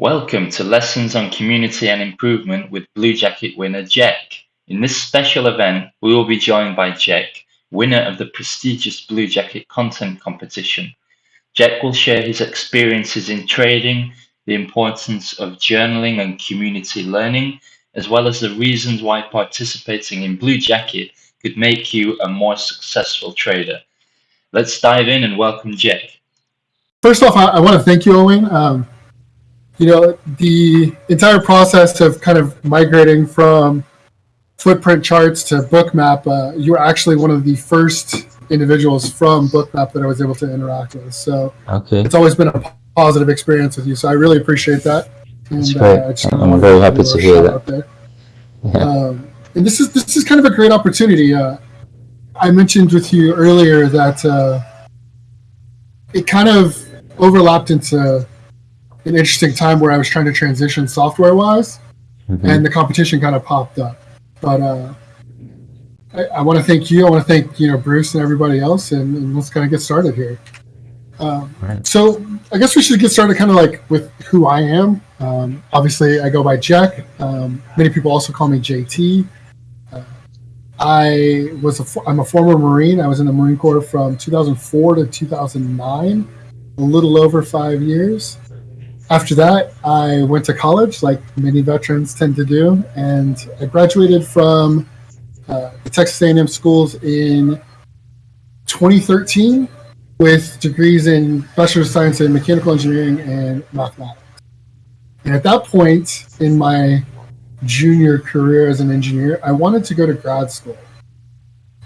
Welcome to Lessons on Community and Improvement with Blue Jacket winner Jack. In this special event, we will be joined by Jack, winner of the prestigious Blue Jacket content competition. Jack will share his experiences in trading, the importance of journaling and community learning, as well as the reasons why participating in Blue Jacket could make you a more successful trader. Let's dive in and welcome Jack. First off, I, I want to thank you, Owen. Um, you know, the entire process of kind of migrating from footprint charts to bookmap, uh, you were actually one of the first individuals from bookmap that I was able to interact with. So Okay, it's always been a positive experience with you. So I really appreciate that. And, That's great. I just I'm very happy to hear that. Yeah. Um, and this is this is kind of a great opportunity. Uh, I mentioned with you earlier that uh, it kind of overlapped into an interesting time where I was trying to transition software wise, Mhm. and the competition kind of popped up. But uh, I, I want to thank you. I want to thank you know Bruce and everybody else, and, and let's kind of get started here. Um, Right. so I guess we should get started kind of like with who I am. Um, obviously, I go by Jack. Um, many people also call me JT. Uh, I was a, I'm a former Marine. I was in the Marine Corps from 2004 to 2009, a little over five years. After that, I went to college, like many veterans tend to do, and I graduated from uh, the Texas A&M schools in 2013 with degrees in Bachelor of Science in Mechanical Engineering and Mathematics. And at that point in my junior career as an engineer, I wanted to go to grad school,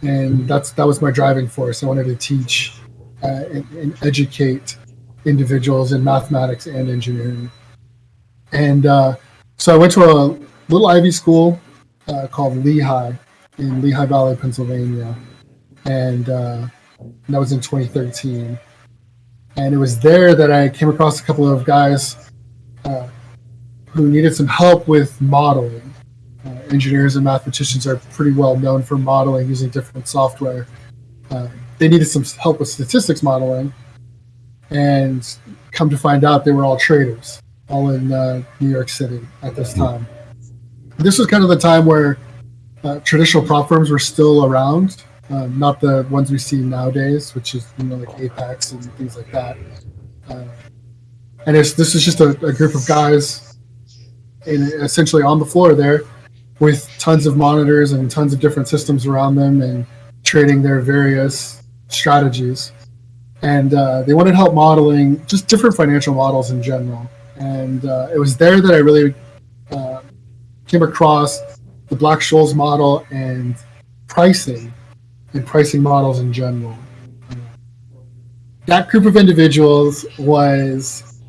and that's that was my driving force. I wanted to teach uh, and, and educate individuals in mathematics and engineering. And uh, so I went to a little Ivy school uh, called Lehigh in Lehigh Valley, Pennsylvania, and uh, that was in 2013. And it was there that I came across a couple of guys uh, who needed some help with modeling. Uh, engineers and mathematicians are pretty well known for modeling using different software. Uh, they needed some help with statistics modeling, and come to find out they were all traders, all in uh, New York City at this time. This was kind of the time where uh, traditional prop firms were still around, um, not the ones we see nowadays, which is you know like Apex and things like that. Uh, and it's, this is just a, a group of guys, in, essentially on the floor there, with tons of monitors and tons of different systems around them, and trading their various strategies and uh, they wanted help modeling just different financial models in general. And uh, it was there that I really uh, came across the Black Scholes model and pricing and pricing models in general. That group of individuals was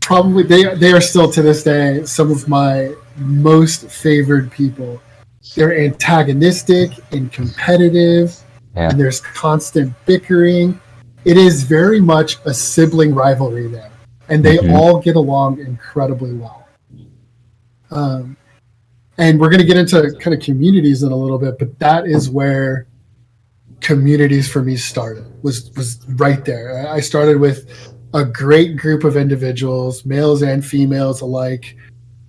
probably they they are still to this day some of my most favored people. They're antagonistic and competitive, Yeah. and there's constant bickering it is very much a sibling rivalry there, and they Mhm. all get along incredibly well. Um, and we're going to get into kind of communities in a little bit, but that is where communities for me started. Was was right there. I started with a great group of individuals, males and females alike.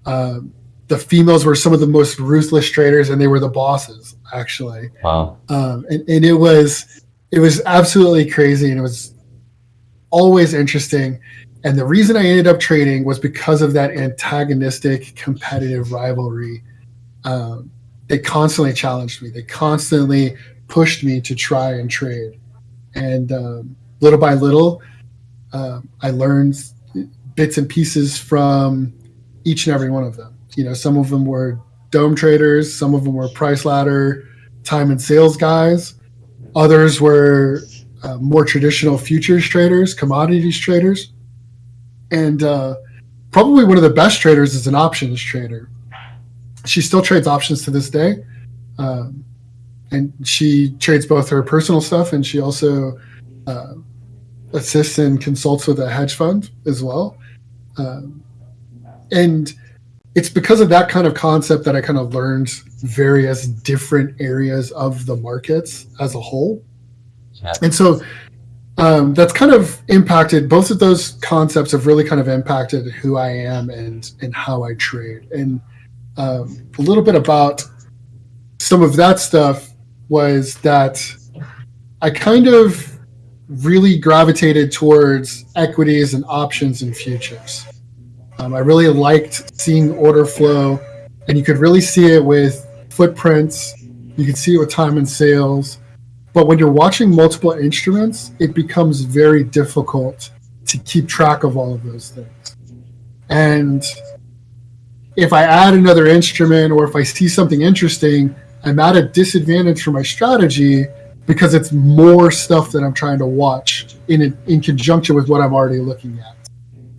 Um, the females were some of the most ruthless traders, and they were the bosses actually Wow. um, and, and it was it was absolutely crazy and it was always interesting. And the reason i ended up trading was because of that antagonistic competitive rivalry. Um, they constantly challenged me. They constantly pushed me to try and trade. And um, little by little um, i learned bits and pieces from each and every one of them. You know some of them were DOM traders some of them were price ladder time and sales guys. Others were uh, more traditional futures traders, commodities traders. And uh, probably one of the best traders is an options trader. She still trades options to this day. Um, and she trades both her personal stuff and she also uh, assists and consults with a hedge fund as well. Um, and it's because of that kind of concept that I kind of learned various different areas of the markets as a whole. Yeah. And so um, that's kind of impacted both of those concepts have really kind of impacted who I am and and how I trade. And um, a little bit about some of that stuff was that I kind of really gravitated towards equities and options and futures. Um, I really liked seeing order flow, and you could really see it with footprints. You could see it with time and sales. But when you're watching multiple instruments, it becomes very difficult to keep track of all of those things. And if I add another instrument or if I see something interesting, I'm at a disadvantage for my strategy because it's more stuff that I'm trying to watch in in conjunction with what I'm already looking at.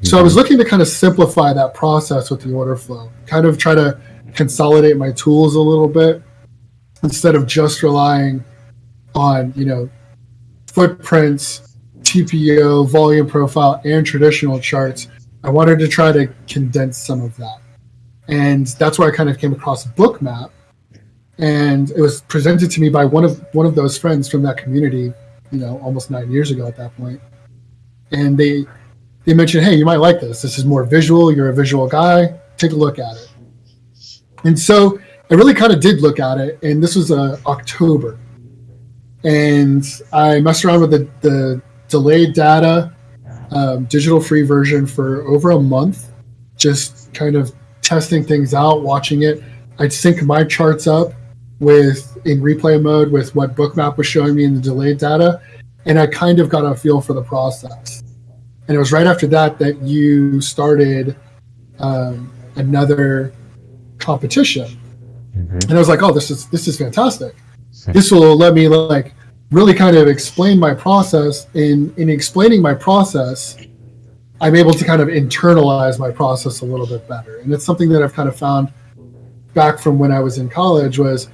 So I was mm-hmm. looking to kind of simplify that process with the order flow, kind of try to consolidate my tools a little bit instead of just relying on you know footprints, TPO, volume profile, and traditional charts. I wanted to try to condense some of that, and that's where I kind of came across Bookmap and it was presented to me by one of one of those friends from that community you know almost nine years ago at that point and they they mentioned hey you might like this. This is more visual. You're a visual guy. Take a look at it. And so i really kind of did look at it and this was uh, october. And i messed around with the, the delayed data um, digital free version for over a month just kind of testing things out watching it. I'd sync my charts up with in replay mode with what Bookmap was showing me in the delayed data, and I kind of got a feel for the process. And it was right after that that you started um, another competition, mm-hmm. and I was like, "Oh, this is this is fantastic. This will let me like really kind of explain my process. In in explaining my process, I'm able to kind of internalize my process a little bit better, and it's something that I've kind of found back from when I was in college was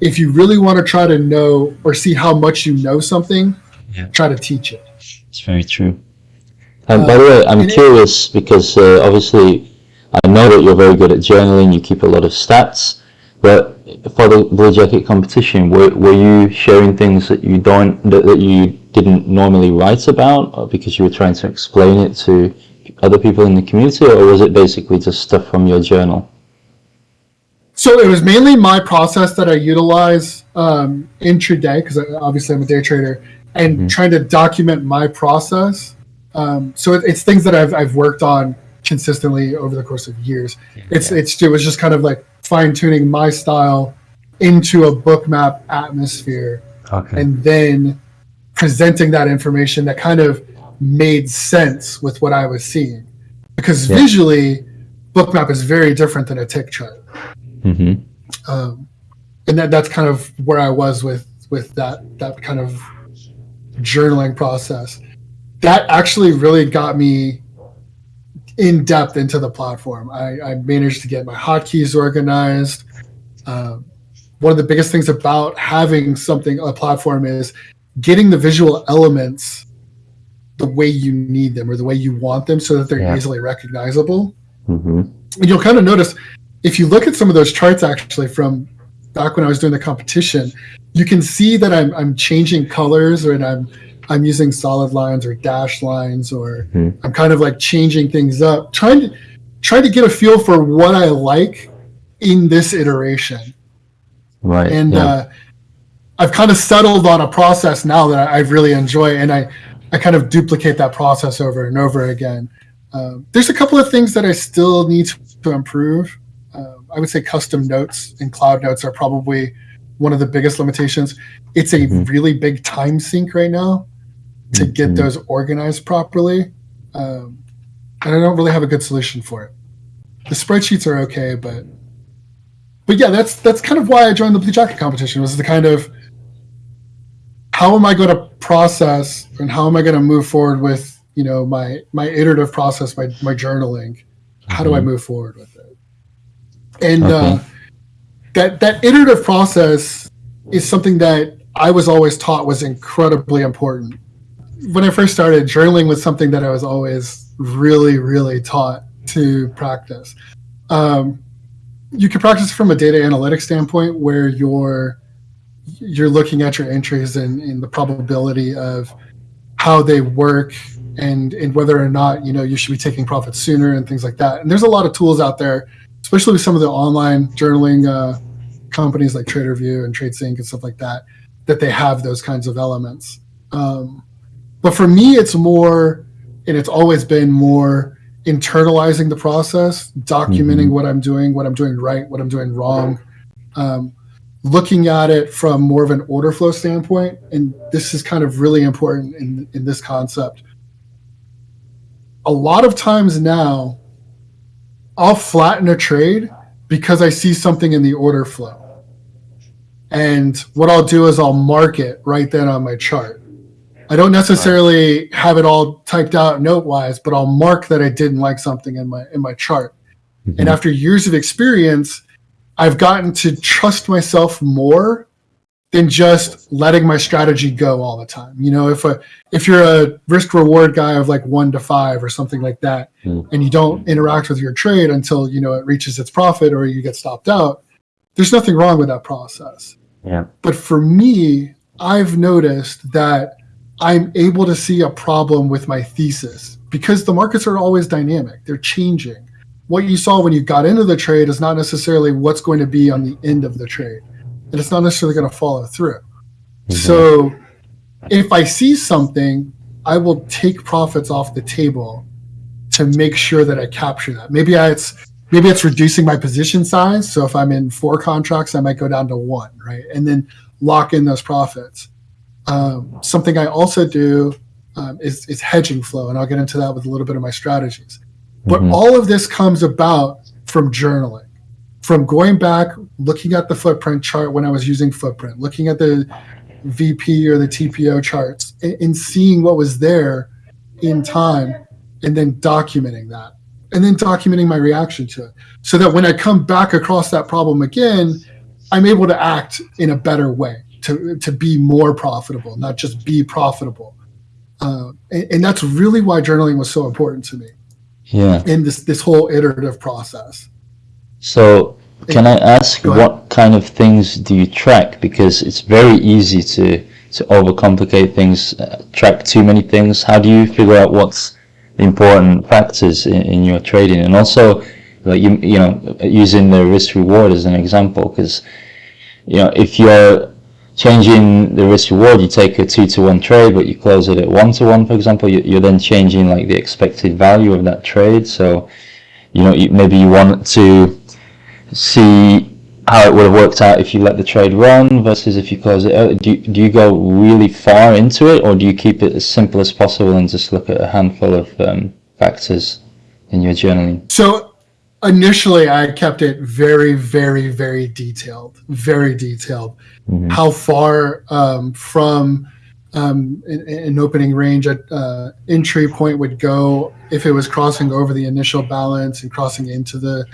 if you really want to try to know or see how much you know something, yeah. try to teach it. It's very true. Um, by the way, I'm curious because uh, obviously I know that you're very good at journaling. You keep a lot of stats, but for the Blue Jacket competition, were, were you sharing things that you don't that, that you didn't normally write about, or because you were trying to explain it to other people in the community, or was it basically just stuff from your journal? So it was mainly my process that I utilize um, intraday because obviously I'm a day trader and mm-hmm. trying to document my process. Um, so it, it's things that I've, I've worked on consistently over the course of years. Yeah, it's yeah. it's it was just kind of like fine tuning my style into a Bookmap atmosphere, okay. and then presenting that information that kind of made sense with what I was seeing. Because yeah. visually, Bookmap is very different than a tick chart. Mm-hmm. Um, and that that's kind of where I was with with that that kind of journaling process. That actually really got me in depth into the platform. I, I managed to get my hotkeys organized. Um, one of the biggest things about having something a platform is getting the visual elements the way you need them or the way you want them so that they're yeah. easily recognizable. Mm-hmm. And you'll kind of notice if you look at some of those charts actually from back when I was doing the competition, you can see that I'm I'm changing colors or I'm I'm using solid lines or dash lines or mm-hmm. I'm kind of like changing things up, trying to try to get a feel for what I like in this iteration. Right. And yeah. uh, I've kind of settled on a process now that I, I, really enjoy, and I I kind of duplicate that process over and over again. Uh, there's a couple of things that I still need to improve. I would say custom notes and cloud notes are probably one of the biggest limitations. It's a mm-hmm. really big time sink right now to mm-hmm. get those organized properly. Um, and I don't really have a good solution for it. The spreadsheets are okay, but but yeah, that's that's kind of why I joined the Blue Jacket competition was the kind of how am I going to process and how am I going to move forward with you know my my iterative process, my my journaling. How mm-hmm. do I mm-hmm. move forward with it? and okay. uh, that that iterative process is something that I was always taught was incredibly important. When I first started, journaling was something that I was always really, really taught to practice. Um, you can practice from a data analytics standpoint, where you're you're looking at your entries and, and the probability of how they work and and whether or not you know you should be taking profits sooner and things like that. And there's a lot of tools out there, especially with some of the online journaling uh, companies like Tradervue and TraderSync and stuff like that, that they have those kinds of elements. Um, but for me, it's more, and it's always been more internalizing the process, documenting Mhm. what I'm doing, what I'm doing right, what I'm doing wrong, um, looking at it from more of an order flow standpoint. And this is kind of really important in, in this concept. A lot of times now, I'll flatten a trade because I see something in the order flow. And what I'll do is I'll mark it right then on my chart. I don't necessarily have it all typed out note wise, but I'll mark that I didn't like something in my in my chart. And after years of experience, I've gotten to trust myself more than just letting my strategy go all the time. You know, if a if you're a risk reward guy of like one to five or something like that, Hmm. and you don't interact with your trade until you know it reaches its profit or you get stopped out, there's nothing wrong with that process. Yeah. But for me, I've noticed that I'm able to see a problem with my thesis because the markets are always dynamic. They're changing. What you saw when you got into the trade is not necessarily what's going to be on the end of the trade. And it's not necessarily going to follow through. Mm-hmm. So if I see something, I will take profits off the table to make sure that I capture that. Maybe I, it's maybe it's reducing my position size. So if I'm in four contracts, I might go down to one, right? And then lock in those profits. Um, something I also do um, is, is hedging flow, and I'll get into that with a little bit of my strategies. But Mhm. all of this comes about from journaling, from going back, looking at the footprint chart when I was using footprint, looking at the VP or the TPO charts, and, and seeing what was there in time, and then documenting that, and then documenting my reaction to it, so that when I come back across that problem again, I'm able to act in a better way to to be more profitable, not just be profitable. Uh, and, and that's really why journaling was so important to me Yeah. in this this whole iterative process. So, can I ask what kind of things do you track? Because it's very easy to to overcomplicate things, uh, track too many things. How do you figure out what's the important factors in, in your trading? And also, like you you know, using the risk reward as an example, because you know if you're changing the risk reward, you take a two to one trade, but you close it at one to one, for example, you, you're then changing like the expected value of that trade. So, you know, maybe you want to see how it would have worked out if you let the trade run versus if you close it out. Do you, do you go really far into it, or do you keep it as simple as possible and just look at a handful of um, factors in your journaling? So initially, I kept it very, very, very detailed, very detailed. Mhm. How far um, from um, an, an opening range at uh, entry point would go if it was crossing over the initial balance and crossing into the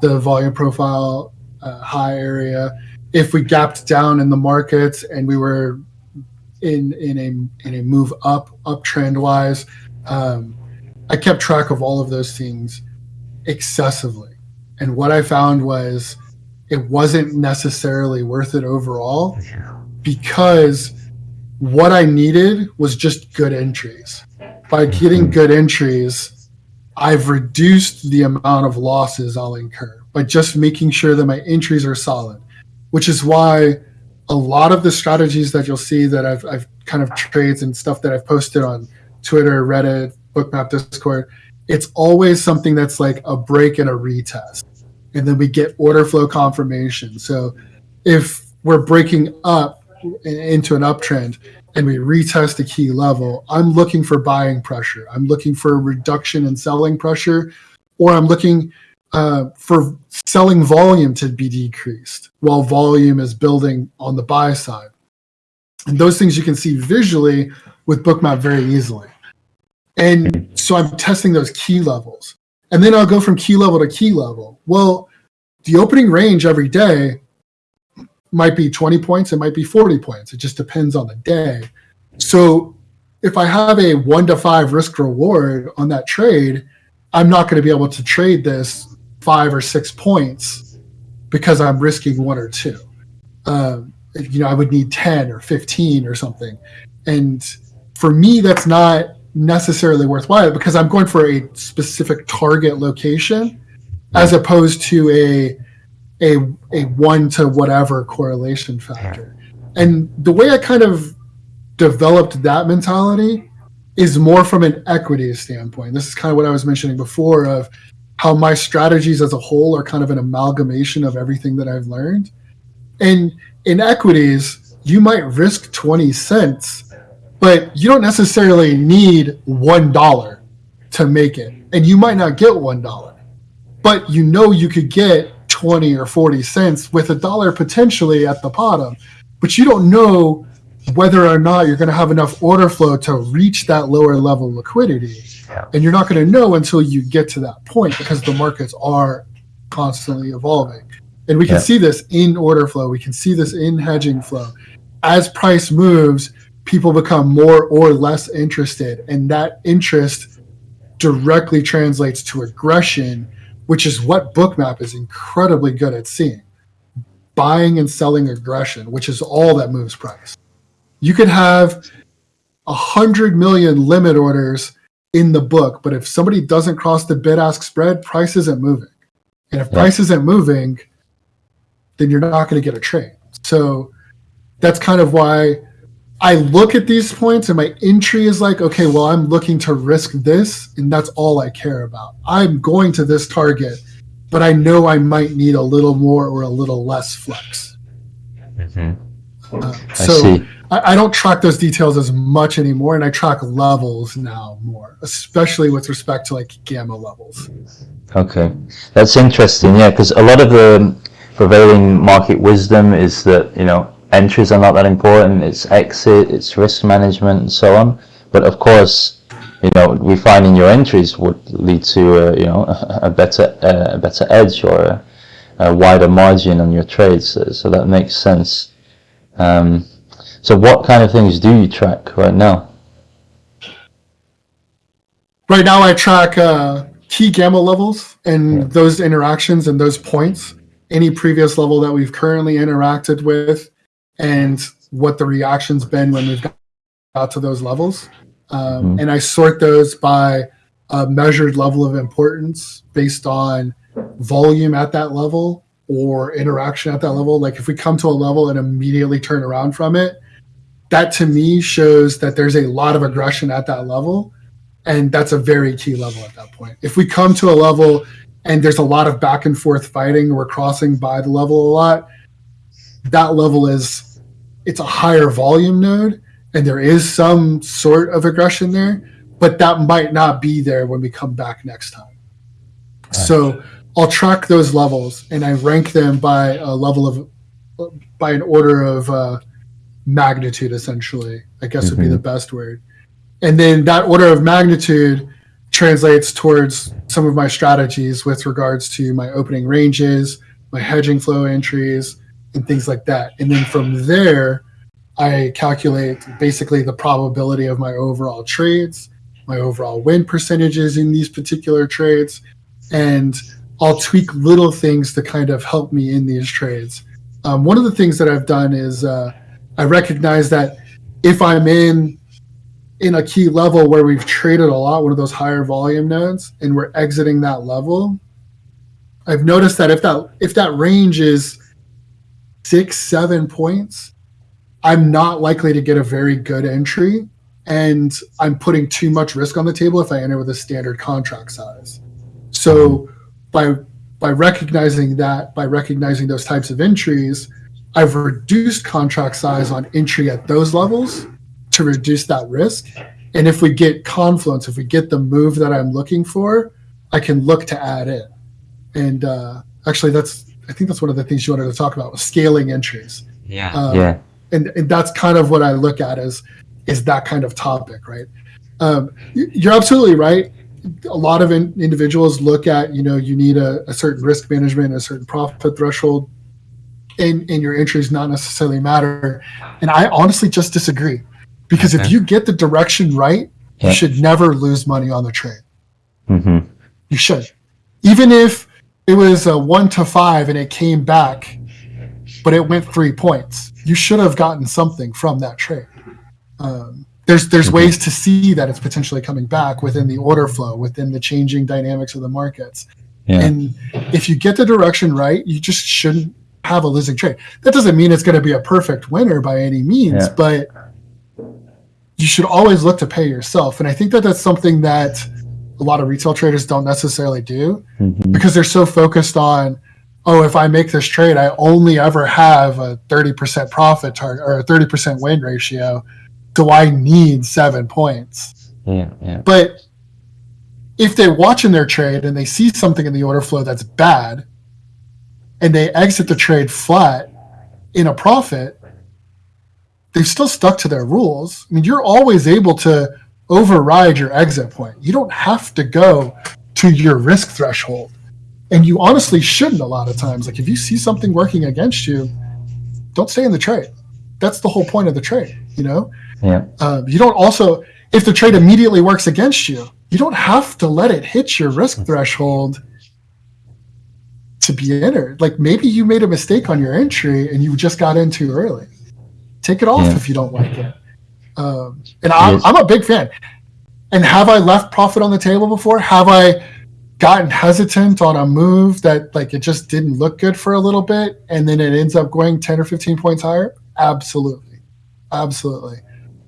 the volume profile uh, high area. If we gapped down in the markets and we were in in a in a move up uptrend wise, um, I kept track of all of those things excessively. And what I found was it wasn't necessarily worth it overall because what I needed was just good entries. By getting mm-hmm. good entries, I've reduced the amount of losses I'll incur by just making sure that my entries are solid, which is why a lot of the strategies that you'll see that I've, I've kind of trades and stuff that I've posted on Twitter, Reddit, Bookmap, Discord, it's always something that's like a break and a retest. And then we get order flow confirmation. So if we're breaking up into an uptrend and we retest a key level, I'm looking for buying pressure. I'm looking for a reduction in selling pressure, or I'm looking uh, for selling volume to be decreased while volume is building on the buy side. And those things you can see visually with Bookmap very easily. And so I'm testing those key levels. And then I'll go from key level to key level. Well, the opening range every day might be 20 points, it might be 40 points. It just depends on the day. So if I have a one to five risk reward on that trade, I'm not going to be able to trade this five or six points because I'm risking one or two. Um, you know, I would need 10 or 15 or something. And for me, that's not necessarily worthwhile because I'm going for a specific target location as opposed to a a a one to whatever correlation factor. And the way I kind of developed that mentality is more from an equity standpoint. This is kind of what I was mentioning before of how my strategies as a whole are kind of an amalgamation of everything that I've learned. And in equities, you might risk 20 cents, but you don't necessarily need $1 to make it. And you might not get $1, but you know you could get 20 or 40 cents with a dollar potentially at the bottom. But you don't know whether or not you're going to have enough order flow to reach that lower level liquidity. Yeah. And you're not going to know until you get to that point because the markets are constantly evolving. And we can Yeah. see this in order flow, we can see this in hedging flow. As price moves, people become more or less interested, and that interest directly translates to aggression, which is what Bookmap is incredibly good at seeing. Buying and selling aggression, which is all that moves price. You could have a hundred million limit orders in the book, but if somebody doesn't cross the bid ask spread, price isn't moving. And if Yeah. price isn't moving, then you're not going to get a trade. So that's kind of why I look at these points and my entry is like, okay, well, I'm looking to risk this, and that's all I care about. I'm going to this target, but I know I might need a little more or a little less flex. Mhm. Uh, I so see. I, I don't track those details as much anymore, and I track levels now more, especially with respect to like gamma levels. Okay, that's interesting. Yeah, because a lot of the prevailing market wisdom is that you know entries are not that important. It's exit, it's risk management, and so on. But of course, you know, refining your entries would lead to uh, you know a better uh, a better edge or a, a wider margin on your trades. So, so that makes sense. Um, so, what kind of things do you track right now? Right now, I track uh, key gamma levels and Yeah. those interactions and those points, any previous level that we've currently interacted with, and what the reaction's been when we've got to those levels. Um, Mhm. And I sort those by a measured level of importance based on volume at that level or interaction at that level. Like if we come to a level and immediately turn around from it, that to me shows that there's a lot of aggression at that level and that's a very key level at that point. If we come to a level and there's a lot of back and forth fighting, we're crossing by the level a lot. That level is it's a higher volume node, and there is some sort of aggression there, but that might not be there when we come back next time. So I'll track those levels and I rank them by a level of by an order of uh, magnitude, essentially. I guess would be Mhm. the best word and then that order of magnitude translates towards some of my strategies with regards to my opening ranges, my hedging flow entries, and things like that. And then from there, I calculate basically the probability of my overall trades, my overall win percentages in these particular trades, and I'll tweak little things to kind of help me in these trades. Um, one of the things that I've done is uh, I recognize that if I'm in in a key level where we've traded a lot, one of those higher volume nodes, and we're exiting that level, I've noticed that if that if that range is six, seven points, I'm not likely to get a very good entry. And I'm putting too much risk on the table if I enter with a standard contract size. So by by recognizing that, by recognizing those types of entries, I've reduced contract size on entry at those levels to reduce that risk. And if we get confluence, if we get the move that I'm looking for, I can look to add in. And uh, actually, that's I think that's one of the things you wanted to talk about was scaling entries. Yeah. Um, Yeah. and, and that's kind of what I look at as is that kind of topic, right? Um, you're absolutely right. A lot of in, individuals look at you know you need a, a certain risk management, a certain profit threshold, and and your entries not necessarily matter. And I honestly just disagree because if you get the direction right, Yeah. you should never lose money on the trade. hmm You should, even if it was a one to five and it came back, but it went three points. You should have gotten something from that trade. Um, there's there's ways to see that it's potentially coming back within the order flow, within the changing dynamics of the markets. Yeah. And if you get the direction right, you just shouldn't have a losing trade. That doesn't mean it's going to be a perfect winner by any means, Yeah. but you should always look to pay yourself. And I think that that's something that a lot of retail traders don't necessarily do Mhm. because they're so focused on, oh, if I make this trade, I only ever have a 30% profit target or a 30% win ratio. Do I need seven points? Yeah, yeah, But if they're watching their trade and they see something in the order flow that's bad and they exit the trade flat in a profit, they've still stuck to their rules. I mean, you're always able to override your exit point. You don't have to go to your risk threshold. And you honestly shouldn't a lot of times. Like if you see something working against you, don't stay in the trade. That's the whole point of the trade, you know? yeah, Um, you don't also, if the trade immediately works against you, you don't have to let it hit your risk threshold to be entered. Like maybe you made a mistake on your entry and you just got in too early. Take it off Yeah. if you don't like it. Um, and I'm, Yes. I'm a big fan. And have I left profit on the table before? Have I gotten hesitant on a move that like it just didn't look good for a little bit and then it ends up going 10 or 15 points higher? Absolutely. Absolutely.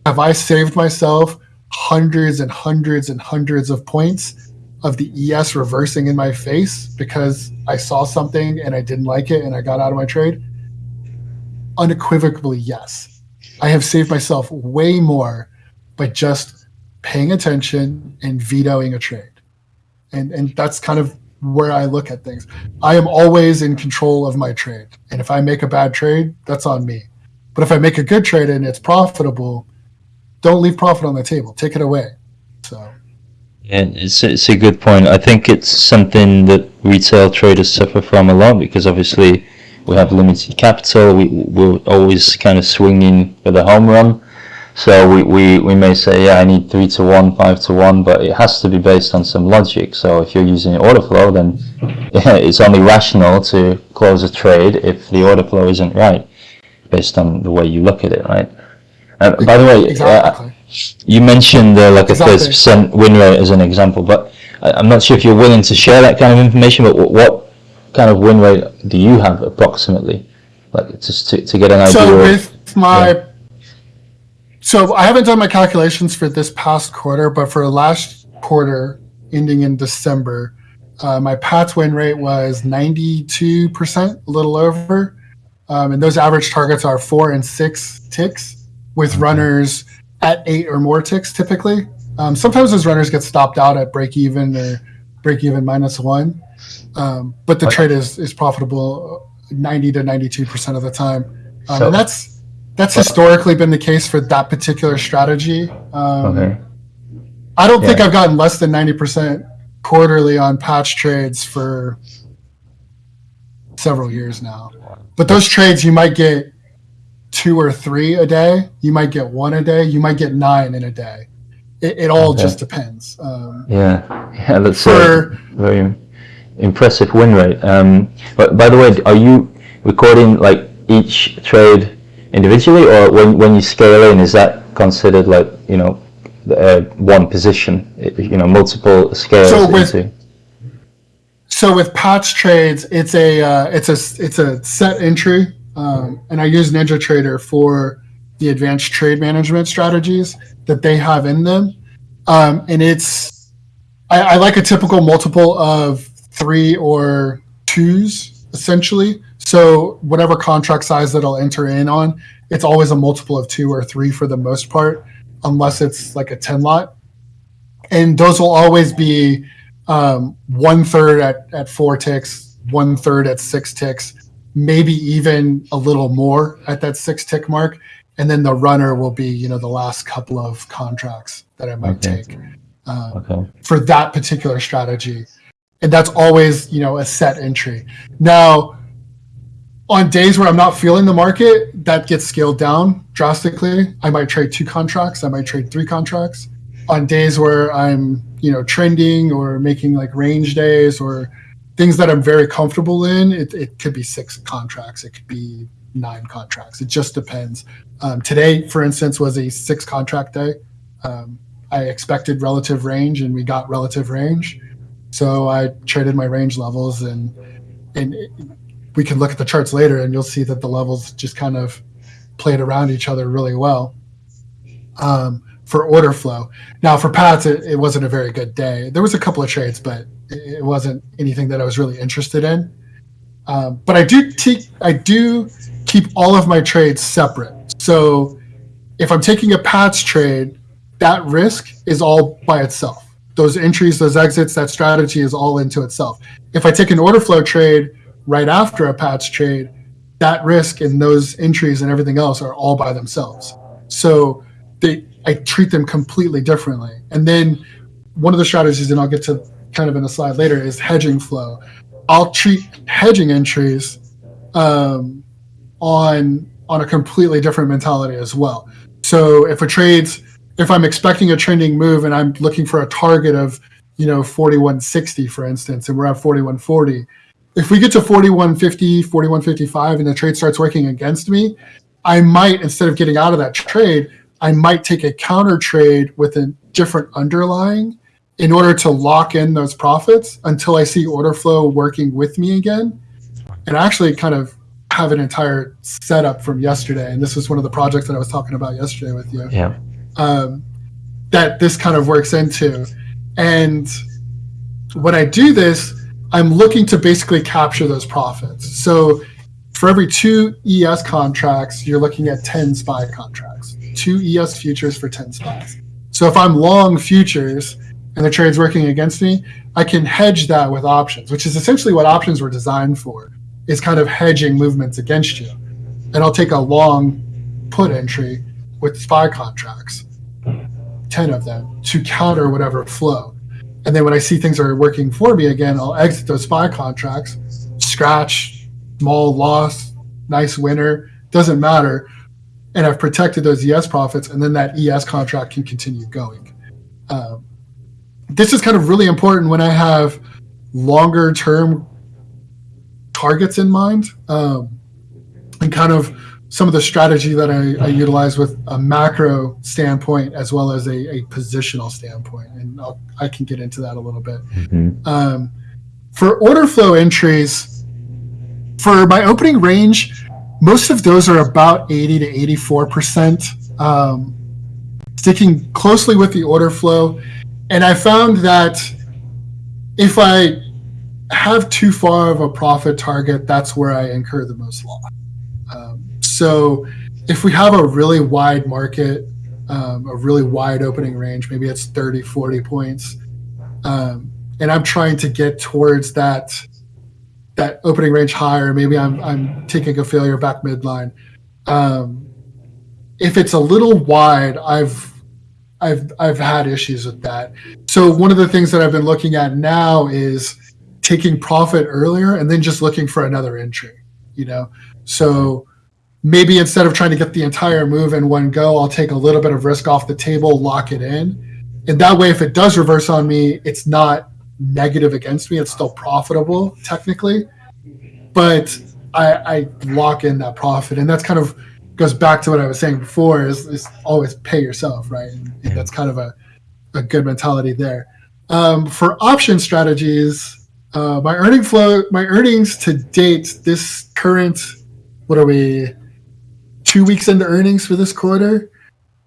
Have I saved myself hundreds and hundreds and hundreds of points of the ES reversing in my face because I saw something and I didn't like it and I got out of my trade? Unequivocally, yes. I have saved myself way more by just paying attention and vetoing a trade. And and that's kind of where I look at things. I am always in control of my trade. And if I make a bad trade, that's on me. But if I make a good trade and it's profitable, don't leave profit on the table. Take it away. So yeah. It's it's a good point. I think it's something that retail traders suffer from a lot because obviously we have limited capital. We we're always kind of swinging for the home run. So we, we, we may say, yeah, I need three to one, five to one, but it has to be based on some logic. So if you're using order flow, then yeah, it's only rational to close a trade if the order flow isn't right, based on the way you look at it, right? Uh, by the way, uh, exactly. you mentioned uh, like a Exactly. thirty percent win rate as an example, but I, I'm not sure if you're willing to share that kind of information. But what, what kind of win rate do you have approximately, like just to, to get an idea? so of, with my so i haven't done my calculations for this past quarter but for the last quarter ending in december uh, my pats win rate was 92% a little over um, and those average targets are four and six ticks with Okay. runners at eight or more ticks typically um, sometimes those runners get stopped out at break even or break even minus one um, but the Okay. trade is, is profitable 90 to 92% of the time um, So- and that's that's historically been the case for that particular strategy. Um, okay. I don't think I've gotten less than ninety percent quarterly on patch trades for several years now. But those trades, you might get two or three a day. You might get one a day. You might get nine in a day. It, it all Okay. just depends. Um, Yeah, yeah, that's a for very impressive win rate. Um, but by the way, are you recording like each trade individually, or when when you scale in, is that considered like you know uh, one position? You know, multiple scales So with- into. So with patch trades, it's a uh, it's a it's a set entry, um, and I use NinjaTrader for the advanced trade management strategies that they have in them, um, and it's I, I like a typical multiple of three or twos essentially. So whatever contract size that I'll enter in on, it's always a multiple of two or three for the most part, unless it's like a ten lot, and those will always be um, one third at, at four ticks, one third at six ticks, maybe even a little more at that six tick mark. And then the runner will be, you know, the last couple of contracts that I might Okay. take um, Okay. for that particular strategy. And that's always, you know, a set entry. Now, on days where I'm not feeling the market, that gets scaled down drastically. I might trade two contracts, I might trade three contracts. On days where I'm, you know, trending or making like range days or things that I'm very comfortable in, it, it could be six contracts, it could be nine contracts. It just depends. Um, today, for instance, was a six contract day. Um, I expected relative range, and we got relative range. So I traded my range levels, and and it, we can look at the charts later, and you'll see that the levels just kind of played around each other really well. Um, for order flow. Now for Pats, it, it, wasn't a very good day. There was a couple of trades, but it, wasn't anything that I was really interested in. Um, but I do I do keep all of my trades separate. So if I'm taking a Pats trade, that risk is all by itself. Those entries, those exits, that strategy is all into itself. If I take an order flow trade right after a Pats trade, that risk and those entries and everything else are all by themselves. So they I treat them completely differently. And then one of the strategies, and I'll get to kind of in a slide later, is hedging flow. I'll treat hedging entries um, on on a completely different mentality as well. So if a trade's if I'm expecting a trending move and I'm looking for a target of you know 4160 for instance and we're at 4140 if we get to 4150 4155 and the trade starts working against me i might instead of getting out of that trade I might take a counter trade with a different underlying in order to lock in those profits until I see order flow working with me again. And actually kind of have an entire setup from yesterday. And this was one of the projects that I was talking about yesterday with you. Yeah. Um, that this kind of works into. And when I do this, I'm looking to basically capture those profits. So for every two ES contracts, you're looking at 10 SPY contracts two ES futures for 10 SPYs. So if I'm long futures and the trade's working against me, I can hedge that with options, which is essentially what options were designed for, is kind of hedging movements against you. And I'll take a long put entry with SPY contracts, 10 of them, to counter whatever flow. And then when I see things are working for me again, I'll exit those SPY contracts, scratch, small loss, nice winner, doesn't matter and I've protected those ES profits, and then that ES contract can continue going. Um, this is kind of really important when I have longer term targets in mind, um, and kind of some of the strategy that I, I, utilize with a macro standpoint as well as a, a positional standpoint, and I'll, i can get into that a little bit. Mm-hmm. Um, for order flow entries, for my opening range, most of those are about 80 to 84 percent um, sticking closely with the order flow and i found that if i have too far of a profit target that's where i incur the most loss um, so if we have a really wide market um, a really wide opening range maybe it's 30 40 points um, and i'm trying to get towards that that opening range higher. Maybe I'm I'm taking a failure back midline. Um, if it's a little wide, I've I've I've had issues with that. So one of the things that I've been looking at now is taking profit earlier and then just looking for another entry. You know, so maybe instead of trying to get the entire move in one go, I'll take a little bit of risk off the table, lock it in, and that way, if it does reverse on me, it's not negative against me. It's still profitable technically, but I, I lock in that profit, and that's kind of goes back to what I was saying before: is, is always pay yourself, right? And, and that's kind of a, a good mentality there. Um, for option strategies, uh, my earning flow, my earnings to date, this current, what are we, two weeks into earnings for this quarter?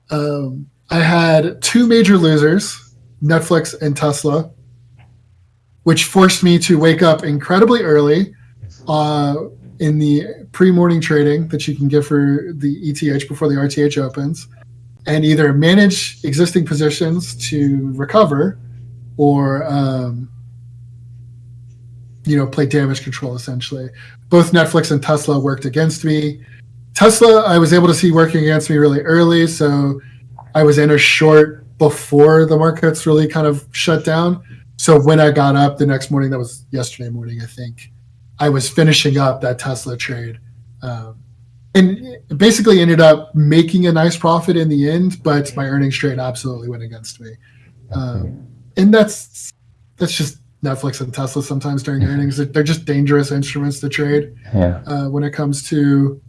Um, I had two major losers, Netflix and Tesla which forced me to wake up incredibly early uh, in the pre-morning trading that you can get for the ETH before the RTH opens, and either manage existing positions to recover, or um, you know play damage control essentially. Both Netflix and Tesla worked against me. Tesla, I was able to see working against me really early, so I was in a short before the markets really kind of shut down so when I got up the next morning, that was yesterday morning, I think, I was finishing up that Tesla trade. Um, and basically ended up making a nice profit in the end, but my earnings trade absolutely went against me. Um, and that's that's just Netflix and Tesla sometimes during earnings. They're just dangerous instruments to trade yeah. uh, when it comes to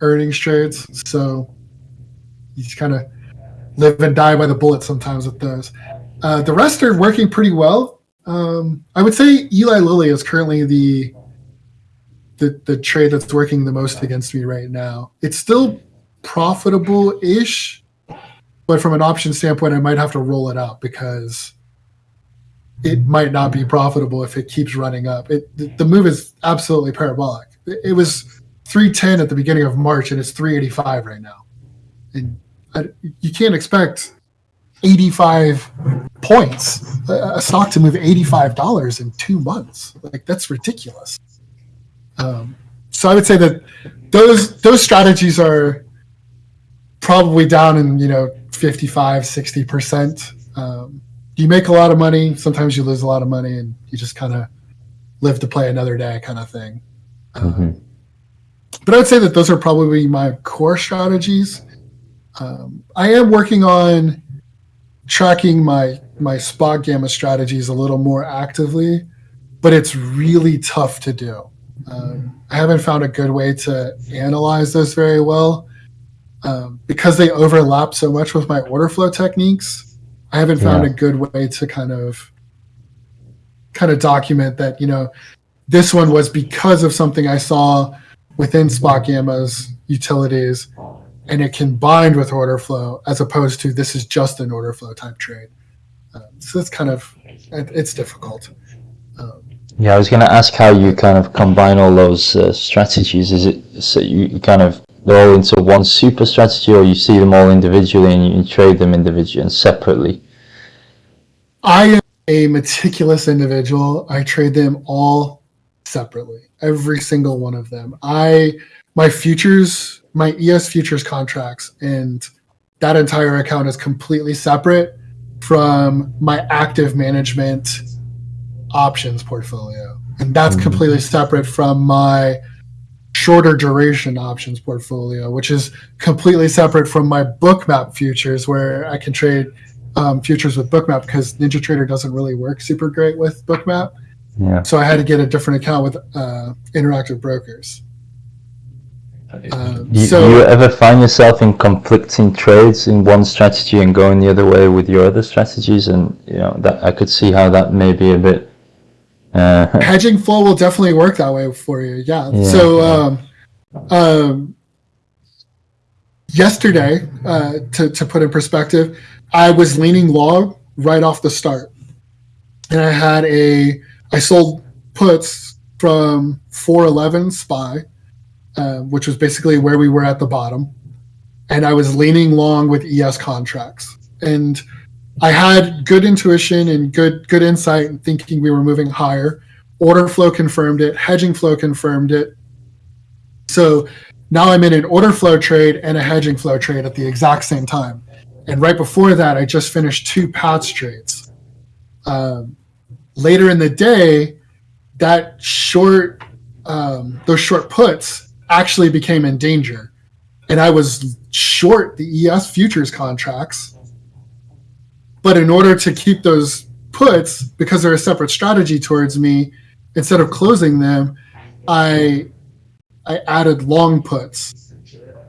earnings trades. So you just kind of live and die by the bullet sometimes with those. Uh, the rest are working pretty well. Um, I would say Eli Lilly is currently the, the the trade that's working the most against me right now. It's still profitable ish, but from an option standpoint, I might have to roll it out because it might not be profitable if it keeps running up. It the move is absolutely parabolic. It was 310 at the beginning of March and it's 385 right now. And I, you can't expect 85 points a, stock to move $85 in two months. Like that's ridiculous. Um, so I would say that those those strategies are probably down in you know 55 60 percent um, you make a lot of money sometimes you lose a lot of money and you just kind of live to play another day kind of thing Mm-hmm. um, but i'd say that those are probably my core strategies. Um, i am working on tracking my my SpotGamma strategies a little more actively but it's really tough to do. Um, i haven't found a good way to analyze those very well um, because they overlap so much with my order flow techniques i haven't found Yeah. a good way to kind of kind of document that you know this one was because of something i saw within SpotGamma's utilities and it combined with order flow as opposed to this is just an order flow type trade um, so it's kind of it's difficult um, Yeah, I was going to ask how you kind of combine all those uh, strategies. Is it so you kind of they're all into one super strategy, or you see them all individually and you, trade them individually and separately? I am a meticulous individual. I trade them all separately, every single one of them. I my futures, my ES futures contracts, and that entire account is completely separate from my active management options portfolio, and that's Mhm. completely separate from my shorter duration options portfolio, which is completely separate from my Bookmap futures, where I can trade um, futures with Bookmap because NinjaTrader doesn't really work super great with Bookmap. Yeah. So I had to get a different account with uh, Interactive Brokers. Um, Do you, so you ever find yourself in conflicting trades in one strategy and going the other way with your other strategies? And you know that I could see how that may be a bit. Uh, hedging flow will definitely work that way for you. Yeah. Yeah, so yeah. um, um, yesterday, uh, to to put in perspective, I was leaning long right off the start, and I had a I sold puts from 411 SPY, uh, which was basically where we were at the bottom, and I was leaning long with ES contracts, and I had good intuition and good good insight and thinking we were moving higher. Order flow confirmed it, hedging flow confirmed it. So now I'm in an order flow trade and a hedging flow trade at the exact same time. And right before that, I just finished two PATS trades. Um, later in the day, that short, um, those short puts actually became in danger. And I was short the ES futures contracts. But in order to keep those puts, because they're a separate strategy towards me, instead of closing them, I I added long puts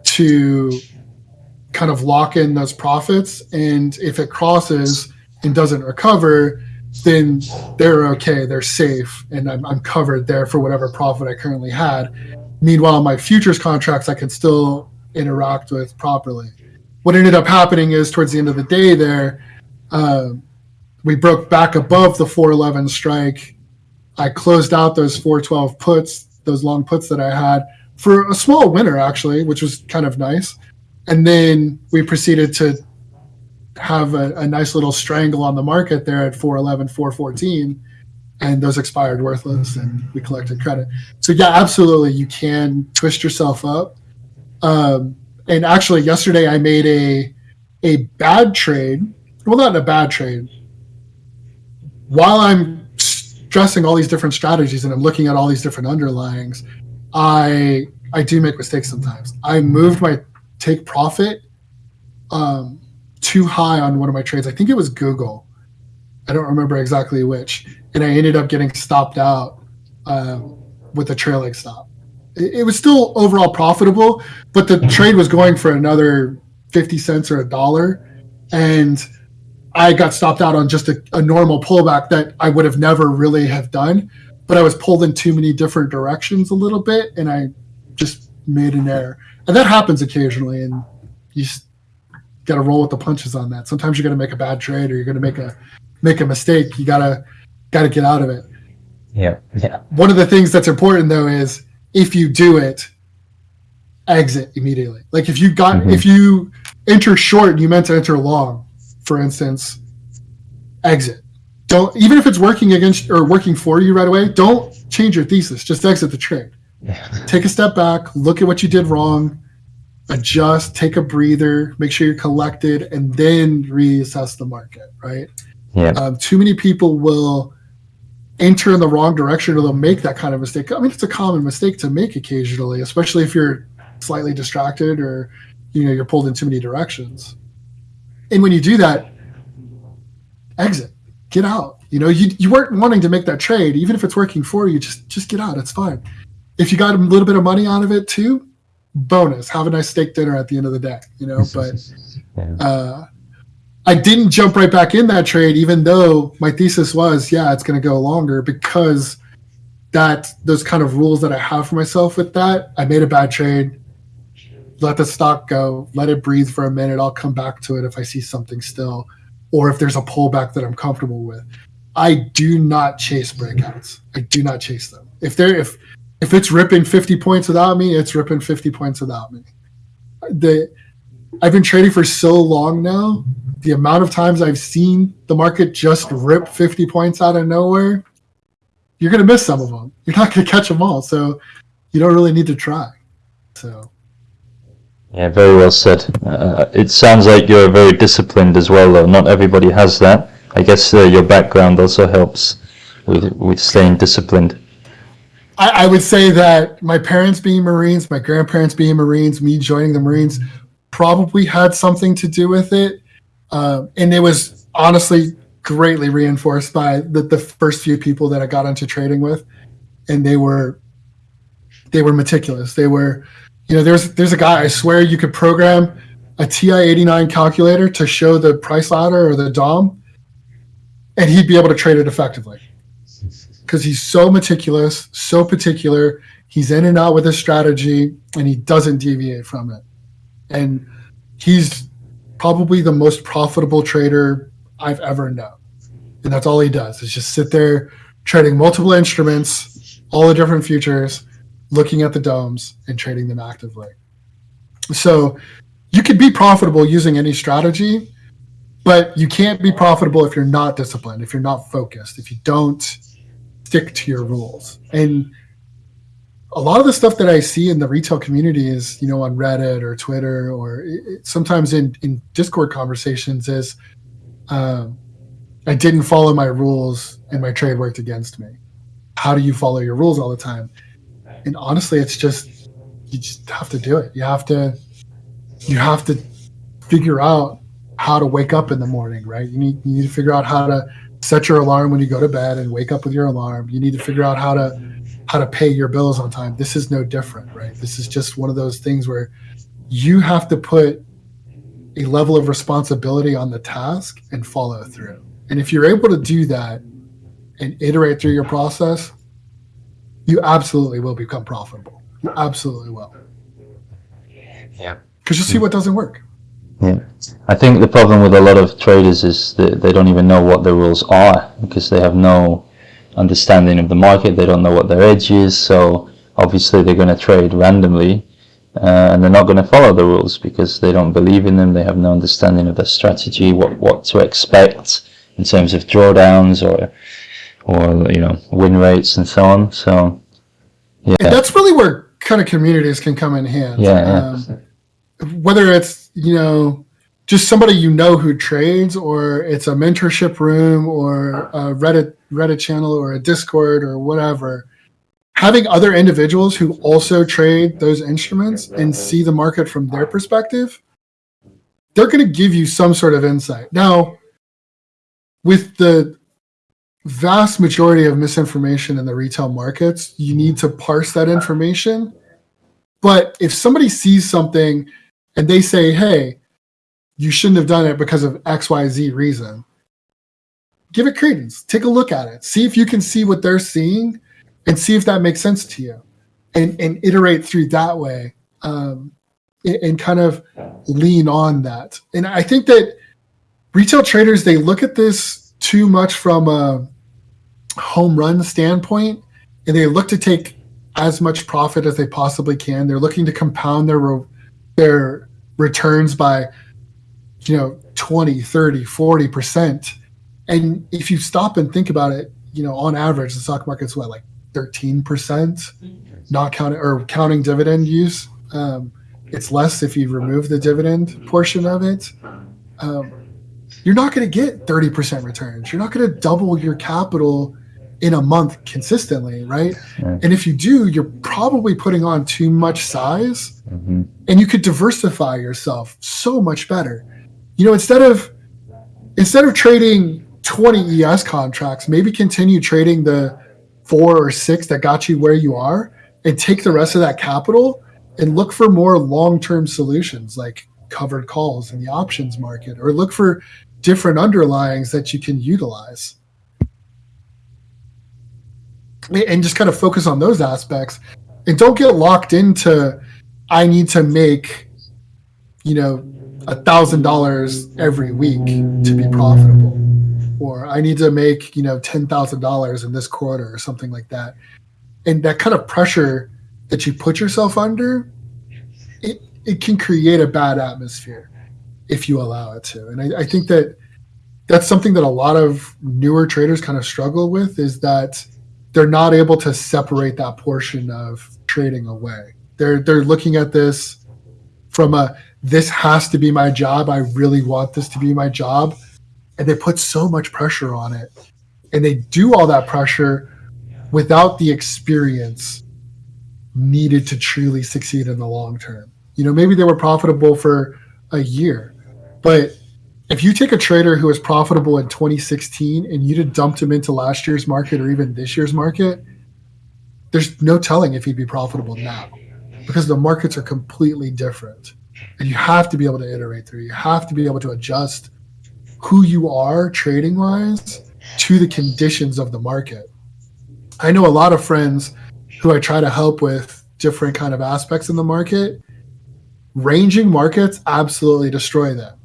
to kind of lock in those profits. And if it crosses and doesn't recover, then they're okay, they're safe, and I'm, I'm covered there for whatever profit I currently had. Meanwhile, my futures contracts I could still interact with properly. What ended up happening is towards the end of the day, there, um, we broke back above the 411 strike. I closed out those 412 puts, those long puts that I had for a small winner, actually, which was kind of nice. And then we proceeded to have a, a nice little strangle on the market there at 411, 414, and those expired worthless, and we collected credit. So, yeah, absolutely, you can twist yourself up. Um, and actually, yesterday I made a a bad trade. Well, not in a bad trade. While I'm stressing all these different strategies and I'm looking at all these different underlyings, I I do make mistakes sometimes. I moved my take profit um, too high on one of my trades. I think it was Google. I don't remember exactly which, and I ended up getting stopped out um, with a trailing stop. It, it was still overall profitable, but the trade was going for another fifty cents or a dollar, and I got stopped out on just a, a normal pullback that I would have never really have done, but I was pulled in too many different directions a little bit, and I just made an error, and that happens occasionally, and you got to roll with the punches on that. Sometimes you're going to make a bad trade, or you're going to make a make a mistake. You gotta gotta get out of it. Yeah, yeah. One of the things that's important though is if you do it, exit immediately. Like if you got Mhm. if you enter short and you meant to enter long, for instance, exit. Don't even if it's working against or working for you right away, don't change your thesis. Just exit the trade. Yeah. Take a step back, look at what you did wrong, adjust, take a breather, make sure you're collected, and then reassess the market, right? Yeah. Um, too many people will enter in the wrong direction or they'll make that kind of mistake. I mean, it's a common mistake to make occasionally, especially if you're slightly distracted or you know you're pulled in too many directions. And when you do that, exit, get out. You know, you you weren't wanting to make that trade, even if it's working for you. Just just get out. It's fine. If you got a little bit of money out of it too, bonus. Have a nice steak dinner at the end of the day. You know, but uh, I didn't jump right back in that trade, even though my thesis was, yeah, it's going to go longer because that those kind of rules that I have for myself with that. I made a bad trade. Let the stock go. Let it breathe for a minute. I'll come back to it if I see something still, or if there's a pullback that I'm comfortable with. I do not chase breakouts. I do not chase them. If they're if if it's ripping 50 points without me, it's ripping 50 points without me. The I've been trading for so long now. The amount of times I've seen the market just rip 50 points out of nowhere, you're going to miss some of them. You're not going to catch them all. So you don't really need to try. So Yeah, very well said. Uh, it sounds like you're very disciplined as well, though. Not everybody has that. I guess uh, your background also helps with with staying disciplined. I, I would say that my parents being Marines, my grandparents being Marines, me joining the Marines probably had something to do with it. Um, and it was honestly greatly reinforced by the, the first few people that I got into trading with. And they were they were meticulous. They were, you know, there's there's a guy I swear you could program a TI-89 calculator to show the price ladder or the DOM, and he'd be able to trade it effectively because he's so meticulous, so particular. He's in and out with his strategy, and he doesn't deviate from it. And he's probably the most profitable trader I've ever known. And that's all he does is just sit there trading multiple instruments, all the different futures, looking at the DOMs and trading them actively. So you could be profitable using any strategy, but you can't be profitable if you're not disciplined, if you're not focused, if you don't stick to your rules. And a lot of the stuff that I see in the retail community is, you know, on Reddit or Twitter or it, sometimes in, in Discord conversations is, um, I didn't follow my rules and my trade worked against me. How do you follow your rules all the time? And honestly, it's just, you just have to do it. You have to, you have to figure out how to wake up in the morning, right? You need, you need to figure out how to set your alarm when you go to bed and wake up with your alarm. You need to figure out how to, how to pay your bills on time. This is no different, right? This is just one of those things where you have to put a level of responsibility on the task and follow through. And if you're able to do that and iterate through your process, you absolutely will become profitable. You absolutely will. Yeah. Because you'll see what doesn't work. Yeah, I think the problem with a lot of traders is that they don't even know what the rules are because they have no understanding of the market. They don't know what their edge is, so obviously they're going to trade randomly, uh, and they're not going to follow the rules because they don't believe in them. They have no understanding of the strategy, what what to expect in terms of drawdowns or or you know win rates and so on. So And yeah, that's really where kind of communities can come in handy. yeah, yeah. Um, whether it's you know just somebody you know who trades or it's a mentorship room or a reddit reddit channel or a discord or whatever having other individuals who also trade those instruments and see the market from their perspective they're going to give you some sort of insight now with the vast majority of misinformation in the retail markets you need to parse that information but if somebody sees something and they say, hey, you shouldn't have done it because of XYZ reason. Give it credence. Take a look at it. See if you can see what they're seeing and see if that makes sense to you and, and iterate through that way um, and, and kind of lean on that. And I think that retail traders, they look at this too much from a home run standpoint and they look to take as much profit as they possibly can. They're looking to compound their their returns by you know 20 30 40% and if you stop and think about it you know on average the stock market's what like 13% not counting or counting dividend use. Um, it's less if you remove the dividend portion of it. Um, you're not going to get 30% returns. You're not going to double your capital in a month consistently right Yeah. and if you do you're probably putting on too much size hmm and you could diversify yourself so much better. You know, instead of instead of trading 20 ES contracts, maybe continue trading the four or six that got you where you are and take the rest of that capital and look for more long-term solutions like covered calls in the options market or look for different underlyings that you can utilize. And just kind of focus on those aspects and don't get locked into I need to make, you know, a thousand dollars every week to be profitable, or I need to make, you know, ten thousand dollars in this quarter or something like that. And that kind of pressure that you put yourself under, it, it can create a bad atmosphere if you allow it to. And I, I think that that's something that a lot of newer traders kind of struggle with is that they're not able to separate that portion of trading away they're they're looking at this from a this has to be my job. I really want this to be my job. And they put so much pressure on it. And they do all that pressure without the experience needed to truly succeed in the long term. You know, maybe they were profitable for a year, but if you take a trader who was profitable in 2016 and you'd have dumped him into last year's market or even this year's market, there's no telling if he'd be profitable now because the markets are completely different. And you have to be able to iterate through. You have to be able to adjust who you are trading wise to the conditions of the market. I know a lot of friends who i try to help with different kind of aspects in the market. Ranging markets absolutely destroy them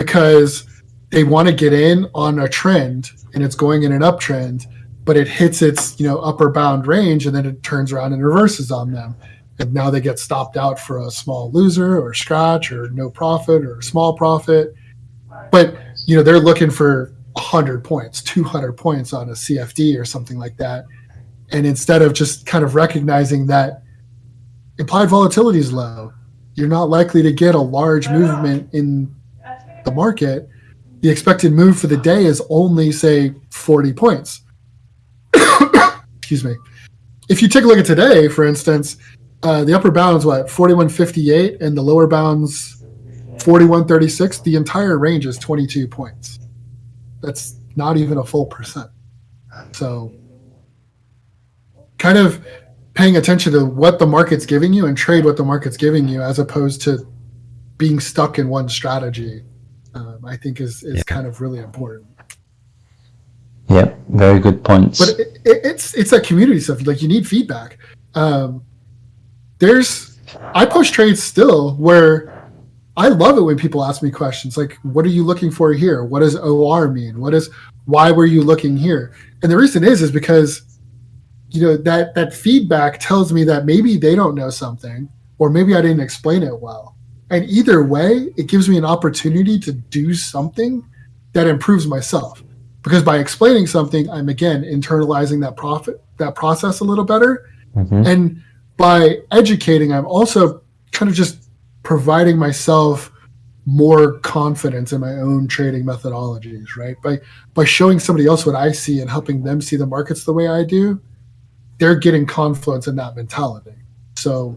because they want to get in on a trend and it's going in an uptrend but it hits its you know upper bound range and then it turns around and reverses on them. And now they get stopped out for a small loser or scratch or no profit or small profit. But you know they're looking for 100 points 200 points on a cfd or something like that. And instead of just kind of recognizing that implied volatility is low you're not likely to get a large movement in the market the expected move for the day is only say 40 points. Excuse me. If you take a look at today for instance uh, the upper bound's what 4158 and the lower bound's 4136 the entire range is 22 points. That's not even a full percent. So kind of paying attention to what the market's giving you and trade what the market's giving you as opposed to being stuck in one strategy um, i think is, is Yeah. kind of really important. Yeah, very good points. but it, it, it's it's that community stuff like you need feedback. Um, there's i push trades still where i love it when people ask me questions like what are you looking for here? What does or mean? What is why were you looking here? And the reason is is because you know that that feedback tells me that maybe they don't know something or maybe i didn't explain it well and either way it gives me an opportunity to do something that improves myself. Because by explaining something i'm again internalizing that profit that process a little better. Mhm. and by educating i'm also kind of just providing myself more confidence in my own trading methodologies right? By by showing somebody else what i see and helping them see the markets the way i do they're getting confluence in that mentality. So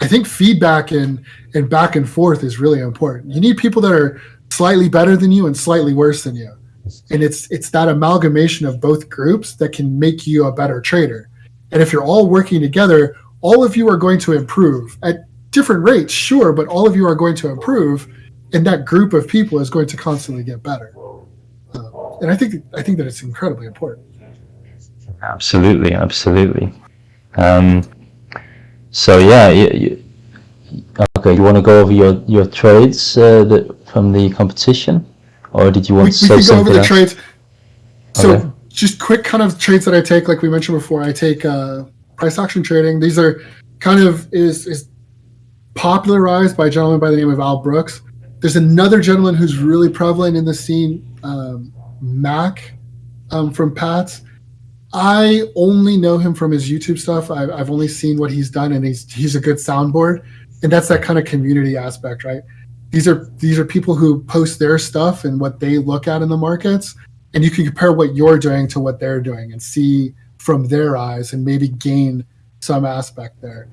i think feedback and and back and forth is really important you need people that are slightly better than you and slightly worse than you and it's it's that amalgamation of both groups that can make you a better trader and if you're all working together all of you are going to improve at different rates sure but all of you are going to improve and that group of people is going to constantly get better. Uh, and I think I think that it's incredibly important. Absolutely, absolutely. Um, so yeah, you, you, okay. You want to go over your your trades uh, that from the competition, or did you want we, to we can go over the else? trades. So Okay. just quick kind of trades that I take, like we mentioned before, I take uh, price action trading. These are kind of is is popularized by a gentleman by the name of Al Brooks. There's another gentleman who's really prevalent in the scene, um, Mack um, from PATS. I only know him from his YouTube stuff. I've, I've only seen what he's done, and he's he's a good soundboard, and that's that kind of community aspect, right? These are these are people who post their stuff and what they look at in the markets, and you can compare what you're doing to what they're doing and see from their eyes and maybe gain some aspect there.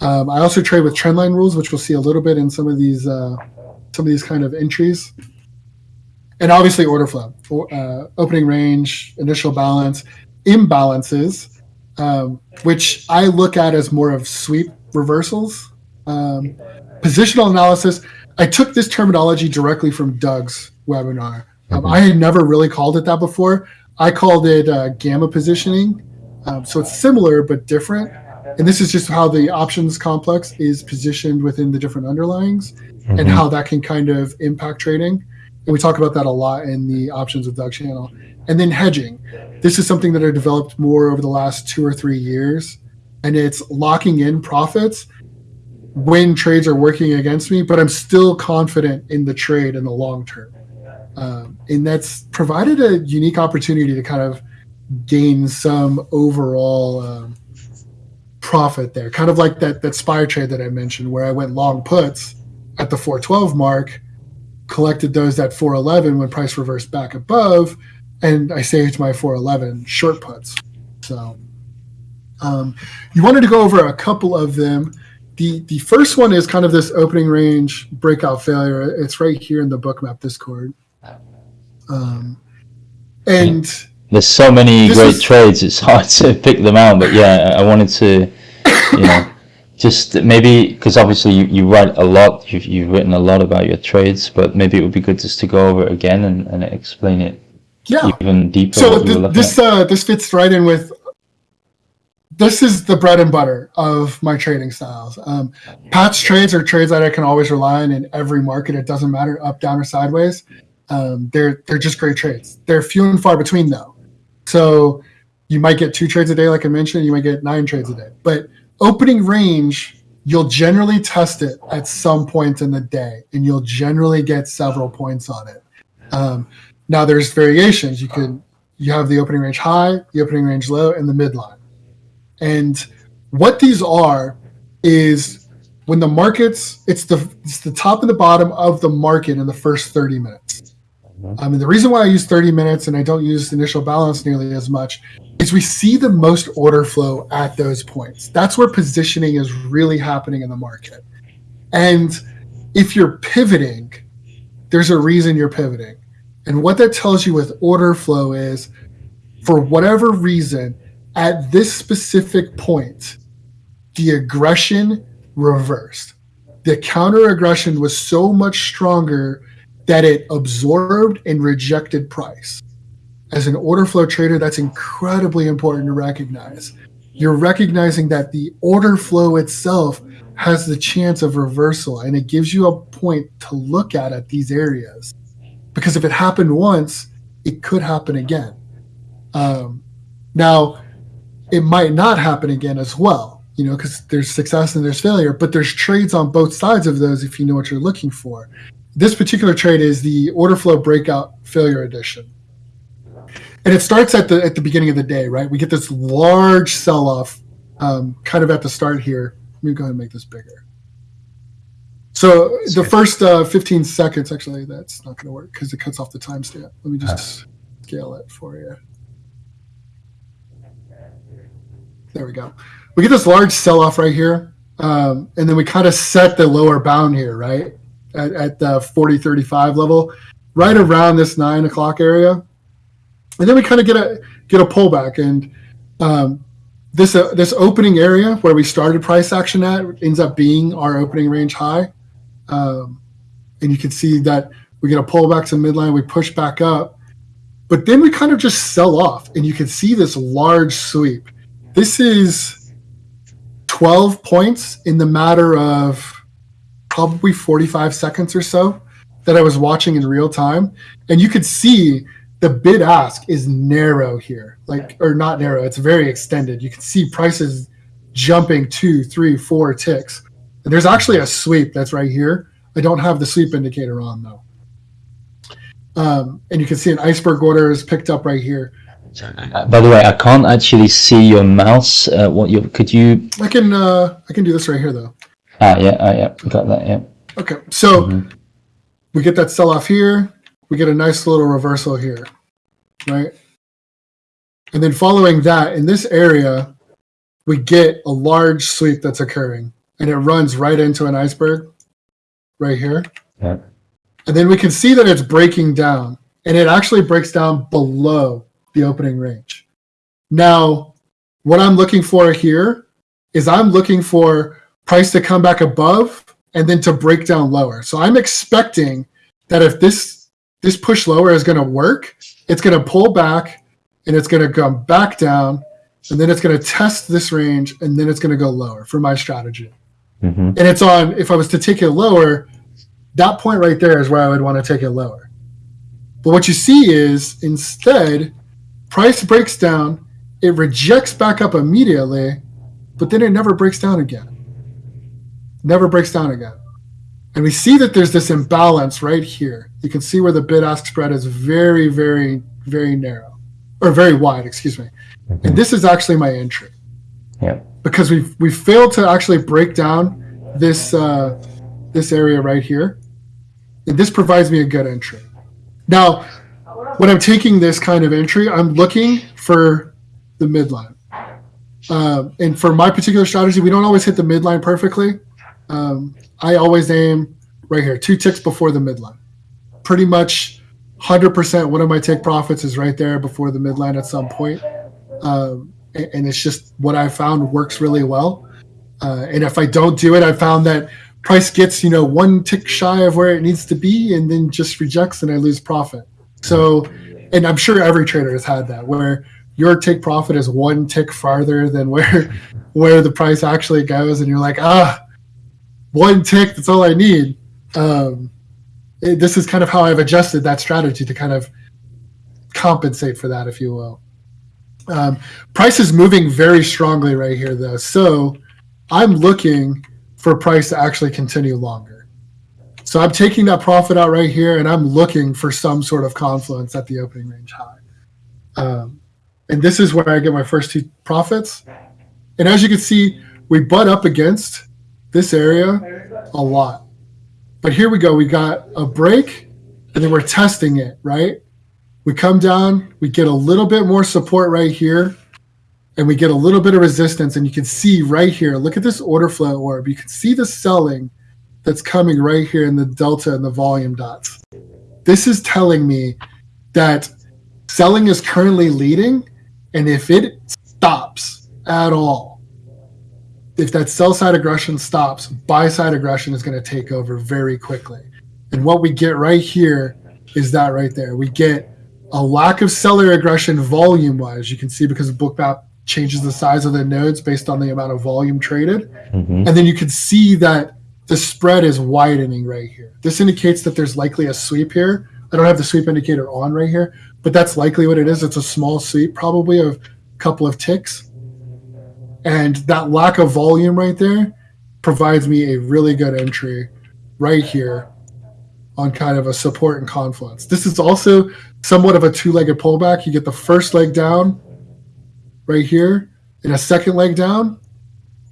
Um, I also trade with trendline rules, which we'll see a little bit in some of these uh, some of these kind of entries, and obviously order flow, uh, opening range, initial balance, imbalances, um, which I look at as more of sweep reversals, um, positional analysis. I took this terminology directly from Doug's webinar. Um, I had never really called it that before. I called it uh, gamma positioning. Um, so it's similar but different. And this is just how the options complex is positioned within the different underlyings and Mhm. how that can kind of impact trading. And we talk about that a lot in the options with Doug channel. And then hedging. This is something that I developed more over the last two or three years. And it's locking in profits when trades are working against me, but I'm still confident in the trade in the long term. Um, and that's provided a unique opportunity to kind of gain some overall um, profit there. Kind of like that that SPY trade that I mentioned, where I went long puts at the 412 mark, collected those at 411 when price reversed back above, and I saved my 411 short puts. So um, you wanted to go over a couple of them. The the first one is kind of this opening range breakout failure. It's right here in the Bookmap Discord. Um, and There's so many great is- trades. It's hard to pick them out. But yeah, I I wanted to, you know, just maybe because obviously you, you write a lot. You've you've written a lot about your trades, but maybe it would be good just to go over it again and, and explain it yeah, even deeper. so what we were th- this uh, this fits right in with this is the bread and butter of my trading styles. Um, PATS trades are trades that i can always rely on in every market. It doesn't matter up down or sideways. Um, they're they're just great trades. They're few and far between though. So you might get two trades a day like i mentioned you might get nine trades a day. But opening range you'll generally test it at some point in the day and you'll generally get several points on it. Um, now there's variations. You could you have the opening range high, the opening range low, and the midline. And what these are is when the markets it's the it's the top and the bottom of the market in the first 30 minutes. Mm-hmm. I mean the reason why I use 30 minutes and I don't use initial balance nearly as much is we see the most order flow at those points. That's where positioning is really happening in the market. And if you're pivoting, there's a reason you're pivoting. And what that tells you with order flow is for whatever reason, at this specific point, the aggression reversed. The counter aggression was so much stronger that it absorbed and rejected price. As an order flow trader, that's incredibly important to recognize. You're recognizing that the order flow itself has the chance of reversal, and it gives you a point to look at at these areas because if it happened once, it could happen again. Um, now, it might not happen again as well, you know, because there's success and there's failure, but there's trades on both sides of those if you know what you're looking for. This particular trade is the order flow breakout failure edition. And it starts at the at the beginning of the day, right? We get this large sell off um, kind of at the start here. Let me go ahead and make this bigger. So the first uh, 15 seconds, actually, that's not going to work because it cuts off the timestamp. Let me just scale it for you. There we go. We get this large sell-off right here, um, and then we kind of set the lower bound here, right, at, at the 40-35 level, right around this nine o'clock area, and then we kind of get a get a pullback, and um, this uh, this opening area where we started price action at ends up being our opening range high. Um, and you can see that we get a pullback to midline, we push back up, but then we kind of just sell off, and you can see this large sweep. This is 12 points in the matter of probably 45 seconds or so that I was watching in real time, and you could see the bid ask is narrow here, like or not narrow, it's very extended. You can see prices jumping two, three, four ticks. And there's actually a sweep that's right here. I don't have the sweep indicator on though. Um, and you can see an iceberg order is picked up right here. Uh, by the way, I can't actually see your mouse. Uh, what you could you? I can uh, I can do this right here though. Ah, yeah, ah, yeah, got that. Yeah. Okay, so Mhm. we get that sell off here. We get a nice little reversal here, right? And then following that, in this area, we get a large sweep that's occurring, and it runs right into an iceberg, right here. Yeah. And then we can see that it's breaking down, and it actually breaks down below the opening range. Now, what I'm looking for here is I'm looking for price to come back above and then to break down lower. So I'm expecting that if this this push lower is going to work, it's going to pull back and it's going to come back down and then it's going to test this range and then it's going to go lower for my strategy. Hmm And it's on if I was to take it lower, that point right there is where I would want to take it lower. But what you see is instead price breaks down, it rejects back up immediately, but then it never breaks down again. Never breaks down again. And we see that there's this imbalance right here. You can see where the bid ask spread is very, very, very narrow or very wide, excuse me. And this is actually my entry Yeah. Because we've we failed to actually break down this uh, this area right here. And this provides me a good entry. Now, when I'm taking this kind of entry, I'm looking for the midline. Um, and for my particular strategy, we don't always hit the midline perfectly. Um, I always aim right here, two ticks before the midline. Pretty much 100% one of my take profits is right there before the midline at some point. Um, and, it's just what I found works really well. Uh, and if I don't do it, I found that price gets you know one tick shy of where it needs to be, and then just rejects, and I lose profit. So, and I'm sure every trader has had that where your take profit is one tick farther than where where the price actually goes, and you're like, ah, one tick, that's all I need. Um, it- this is kind of how I've adjusted that strategy to kind of compensate for that, if you will. Um, price is moving very strongly right here, though. So I'm looking for price to actually continue longer. So I'm taking that profit out right here, and I'm looking for some sort of confluence at the opening range high. Um, and this is where I get my first two profits. And as you can see, we butt up against this area a lot. But here we go. We got a break, and then we're testing it, right? We come down, we get a little bit more support right here, and we get a little bit of resistance. And you can see right here, look at this order flow orb. You can see the selling that's coming right here in the delta and the volume dots. This is telling me that selling is currently leading, and if it stops at all, if that sell side aggression stops, buy side aggression is going to take over very quickly. And what we get right here is that right there. We get a lack of seller aggression volume wise. You can see because Bookmap changes the size of the nodes based on the amount of volume traded. hmm And then you can see that the spread is widening right here. This indicates that there's likely a sweep here. I don't have the sweep indicator on right here, but that's likely what it is. It's a small sweep, probably of a couple of ticks. And that lack of volume right there provides me a really good entry right here on kind of a support and confluence. This is also somewhat of a two-legged pullback. You get the first leg down right here and a second leg down.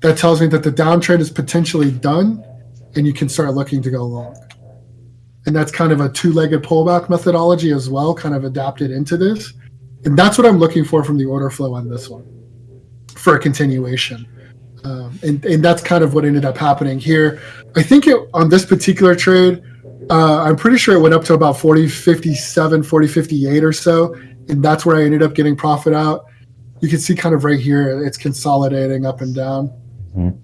That tells me that the downtrend is potentially done and you can start looking to go long. And that's kind of a two-legged pullback methodology as well, kind of adapted into this. And that's what I'm looking for from the order flow on this one for a continuation. Um, and, and that's kind of what ended up happening here. I think it, on this particular trade, uh, I'm pretty sure it went up to about 40, 57, 40, 58 or so. And that's where I ended up getting profit out. You can see kind of right here, it's consolidating up and down. Mhm.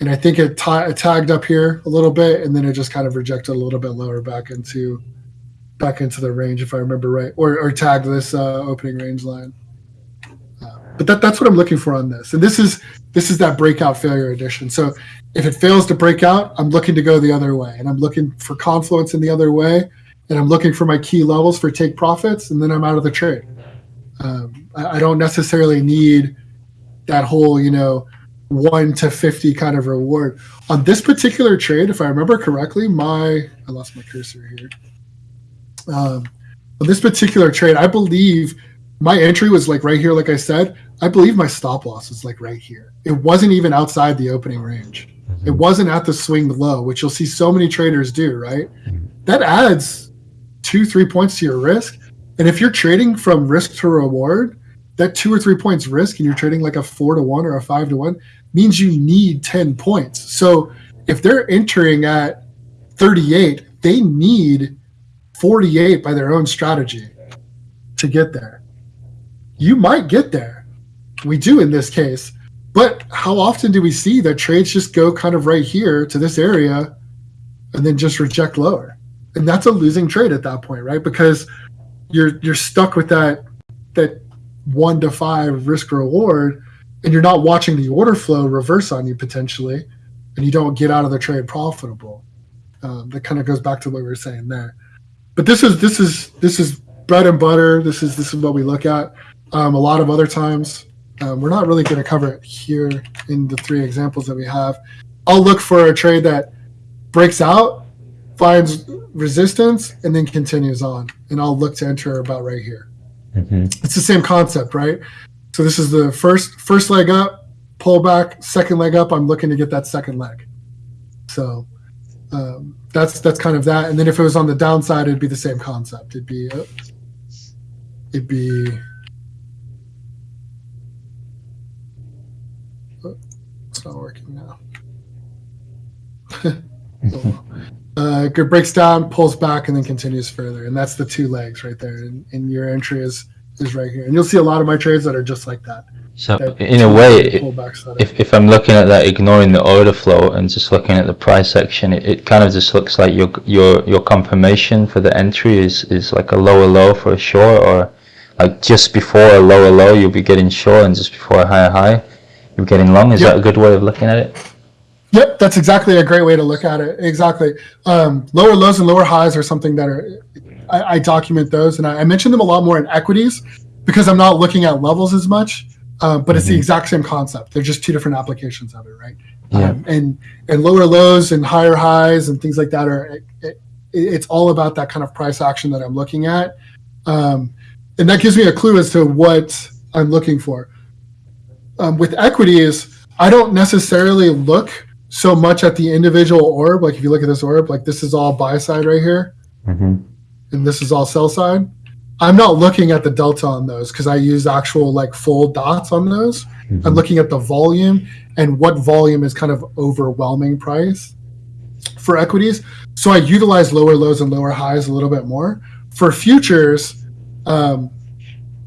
and I think it, ta- it tagged up here a little bit, and then it just kind of rejected a little bit lower back into back into the range, if I remember right, or, or tagged this uh, opening range line. Uh, but that, that's what I'm looking for on this, and this is this is that breakout failure edition. So if it fails to break out, I'm looking to go the other way, and I'm looking for confluence in the other way, and I'm looking for my key levels for take profits, and then I'm out of the trade. Um, I, I don't necessarily need that whole you know one to 50 kind of reward. On this particular trade if i remember correctly my i lost my cursor here. Um, on this particular trade i believe my entry was like right here like i said. I believe my stop loss was like right here it wasn't even outside the opening range it mm-hmm. wasn't at the swing low which you'll see so many traders do right mm-hmm. that adds two three points to your risk and if you're trading from risk to reward that two or three points risk and you're trading like a four to one or a five to one means you need 10 points. So if they're entering at 38, they need 48 by their own strategy to get there. You might get there. We do in this case. But how often do we see that trades just go kind of right here to this area and then just reject lower? And that's a losing trade at that point, right? Because you're you're stuck with that that one to five risk reward and you're not watching the order flow reverse on you potentially, and you don't get out of the trade profitable. Um, that kind of goes back to what we were saying there. But this is this is this is bread and butter. This is this is what we look at. Um, a lot of other times, um, we're not really going to cover it here in the three examples that we have. I'll look for a trade that breaks out, finds resistance, and then continues on, and I'll look to enter about right here. Mm-hmm. It's the same concept, right? So this is the first first leg up, pull back, second leg up. I'm looking to get that second leg. So um, that's that's kind of that. And then if it was on the downside, it'd be the same concept. It'd be uh, it'd be not working now. uh, it breaks down, pulls back, and then continues further, and that's the two legs right there. And, and your entry is is right here, and you'll see a lot of my trades that are just like that. So in a way, if, if I'm looking at that, ignoring the order flow and just looking at the price section, it, it kind of just looks like your your your confirmation for the entry is is like a lower low for a short, or like just before a lower low you'll be getting short, and just before a higher high you're getting long. Is yep. that a good way of looking at it? Yep, that's exactly a great way to look at it. Exactly. Um, lower lows and lower highs are something that are I, I document those, and I, I, mention them a lot more in equities because I'm not looking at levels as much. Uh, but it's the mm-hmm. exact same concept. They're just two different applications of it, right? Yeah. Um, and and lower lows and higher highs and things like that are it, it, it's all about that kind of price action that I'm looking at, um, and that gives me a clue as to what I'm looking for. Um, with equities, I don't necessarily look so much at the individual orb. Like if you look at this orb, like this is all buy side right here. Mm-hmm and this is all sell side. I'm not looking at the delta on those because I use actual like full dots on those. Mm-hmm. I'm looking at the volume and what volume is kind of overwhelming price for equities. So I utilize lower lows and lower highs a little bit more. For futures, um,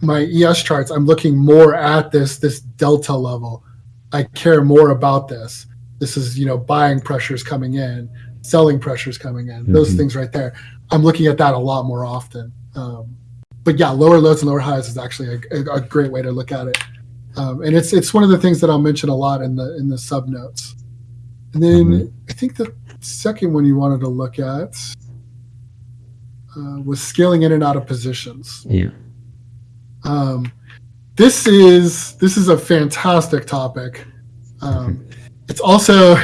my ES charts, I'm looking more at this this delta level. I care more about this. This is you know buying pressures coming in, selling pressures coming in, mm-hmm. those things right there. I'm looking at that a lot more often. Um, but yeah, lower lows and lower highs is actually a, a great way to look at it. Um, and it's it's one of the things that I'll mention a lot in the in the sub notes. And then mm-hmm. I think the second one you wanted to look at uh, was scaling in and out of positions. Yeah. Um, this is this is a fantastic topic. Um. It's also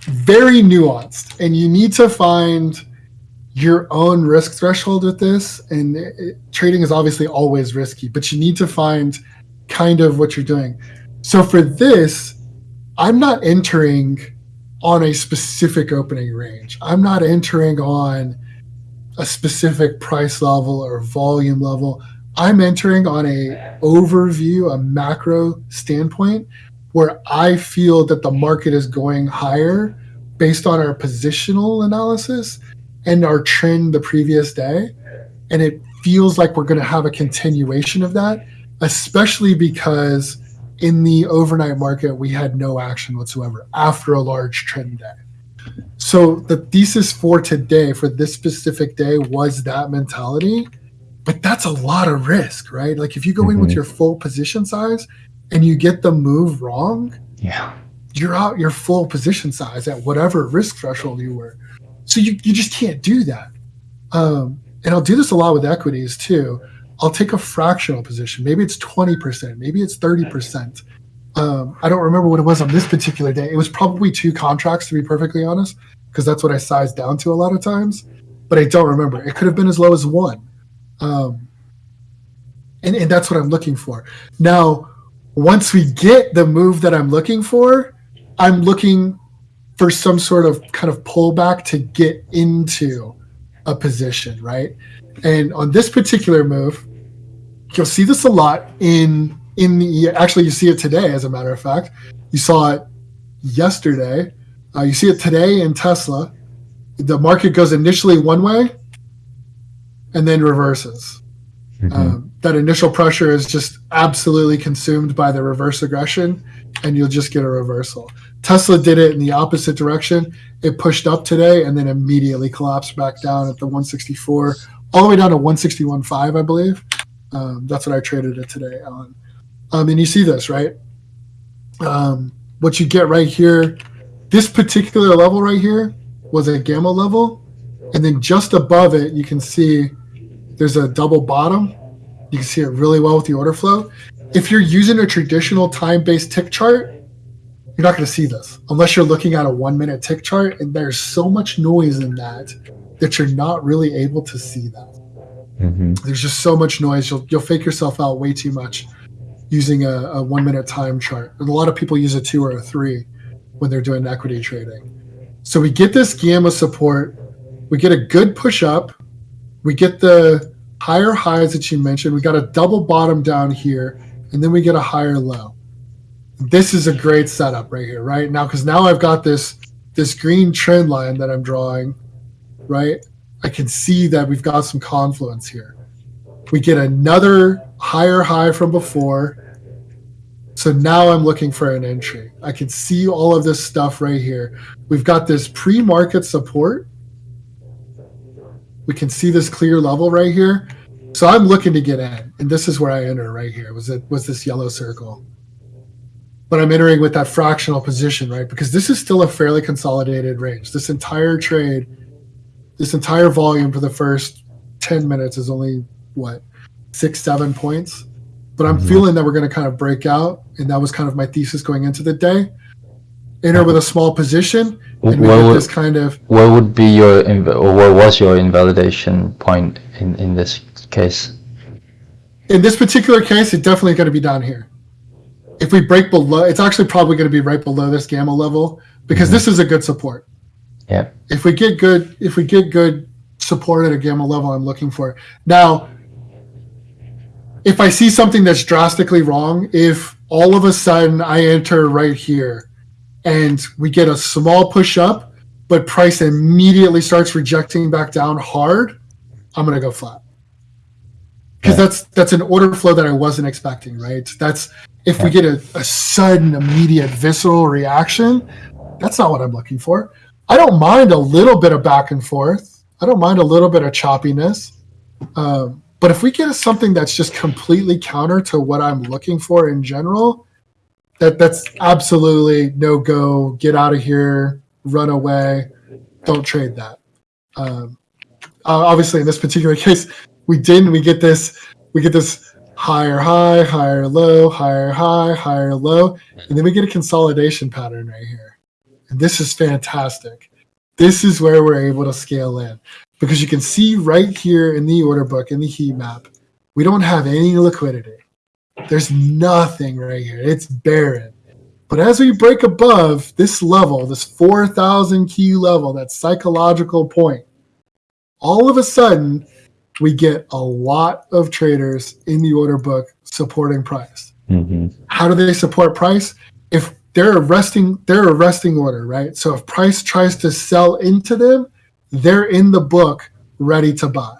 very nuanced, and you need to find your own risk threshold with this. And it, trading is obviously always risky, but you need to find kind of what you're doing. So for this, I'm not entering on a specific opening range. I'm not entering on a specific price level or volume level. I'm entering on a overview, a macro standpoint where I feel that the market is going higher based on our positional analysis and our trend the previous day. And it feels like we're going to have a continuation of that, especially because in the overnight market, we had no action whatsoever after a large trend day. So the thesis for today, for this specific day, was that mentality. But that's a lot of risk, right? Like if you go in with Mhm. your full position size and you get the move wrong, Yeah. you're out your full position size at whatever risk threshold you were. So you, you just can't do that. Um, and I'll do this a lot with equities too. I'll take a fractional position. Maybe it's 20%, maybe it's 30%. Um, I don't remember what it was on this particular day. It was probably two contracts, to be perfectly honest, because that's what I sized down to a lot of times. But I don't remember. It could have been as low as one. Um, and, and that's what I'm looking for. Now, once we get the move that I'm looking for, I'm looking for some sort of kind of pullback to get into a position, right? And on this particular move, you'll see this a lot in in the actually you see it today as a matter of fact. You saw it yesterday. Uh, you see it today in Tesla. The market goes initially one way and then reverses. Mhm. Um, that initial pressure is just absolutely consumed by the reverse aggression, and you'll just get a reversal. Tesla did it in the opposite direction. It pushed up today and then immediately collapsed back down at the 164, all the way down to 161.5, I believe. Um, that's what I traded it today on. Um, and you see this, right? Um, what you get right here, this particular level right here was a gamma level. And then just above it, you can see there's a double bottom. You can see it really well with the order flow. If you're using a traditional time-based tick chart, you're not going to see this unless you're looking at a one-minute tick chart, and there's so much noise in that that you're not really able to see that. Mhm. There's just so much noise. You'll you'll fake yourself out way too much using a, a one-minute time chart. And a lot of people use a two or a three when they're doing equity trading. So we get this gamma support. We get a good push up. We get the higher highs that you mentioned. We got a double bottom down here, and then we get a higher low. This is a great setup right here, right now, because now I've got this this green trend line that I'm drawing, right? I can see that we've got some confluence here. We get another higher high from before. So now I'm looking for an entry. I can see all of this stuff right here. We've got this pre-market support. We can see this clear level right here. So I'm looking to get in, and this is where I enter right here. Was it was this yellow circle? But I'm entering with that fractional position, right? Because this is still a fairly consolidated range. This entire trade, this entire volume for the first 10 minutes is only what six, seven points. But I'm Mhm. feeling that we're going to kind of break out, and that was kind of my thesis going into the day. Enter with a small position, and we What would, this kind of what would be your or what was your invalidation point in in this case? in this particular case, it's definitely going to be down here. If we break below, it's actually probably going to be right below this gamma level because Mhm. this is a good support. Yeah. If we get good, if we get good support at a gamma level, I'm looking for now. If I see something that's drastically wrong, if all of a sudden I enter right here and we get a small push up, but price immediately starts rejecting back down hard, I'm going to go flat because that's that's an order flow that I wasn't expecting. Right? That's if we get a, a sudden, immediate, visceral reaction. That's not what I'm looking for. I don't mind a little bit of back and forth. I don't mind a little bit of choppiness. Um, but if we get something that's just completely counter to what I'm looking for in general, that that's absolutely no go. Get out of here. Run away. Don't trade that. Um, obviously, in this particular case, we didn't. We get this. We get this higher high, higher low, higher high, higher low, and then we get a consolidation pattern right here. And this is fantastic. This is where we're able to scale in because you can see right here in the order book in the heat map, we don't have any liquidity. There's nothing right here. It's barren. But as we break above this level, this 4,000 key level, that psychological point, all of a sudden we get a lot of traders in the order book supporting price. hmm How do they support price? If they're a resting, they're a resting order, right? So if price tries to sell into them, they're in the book ready to buy.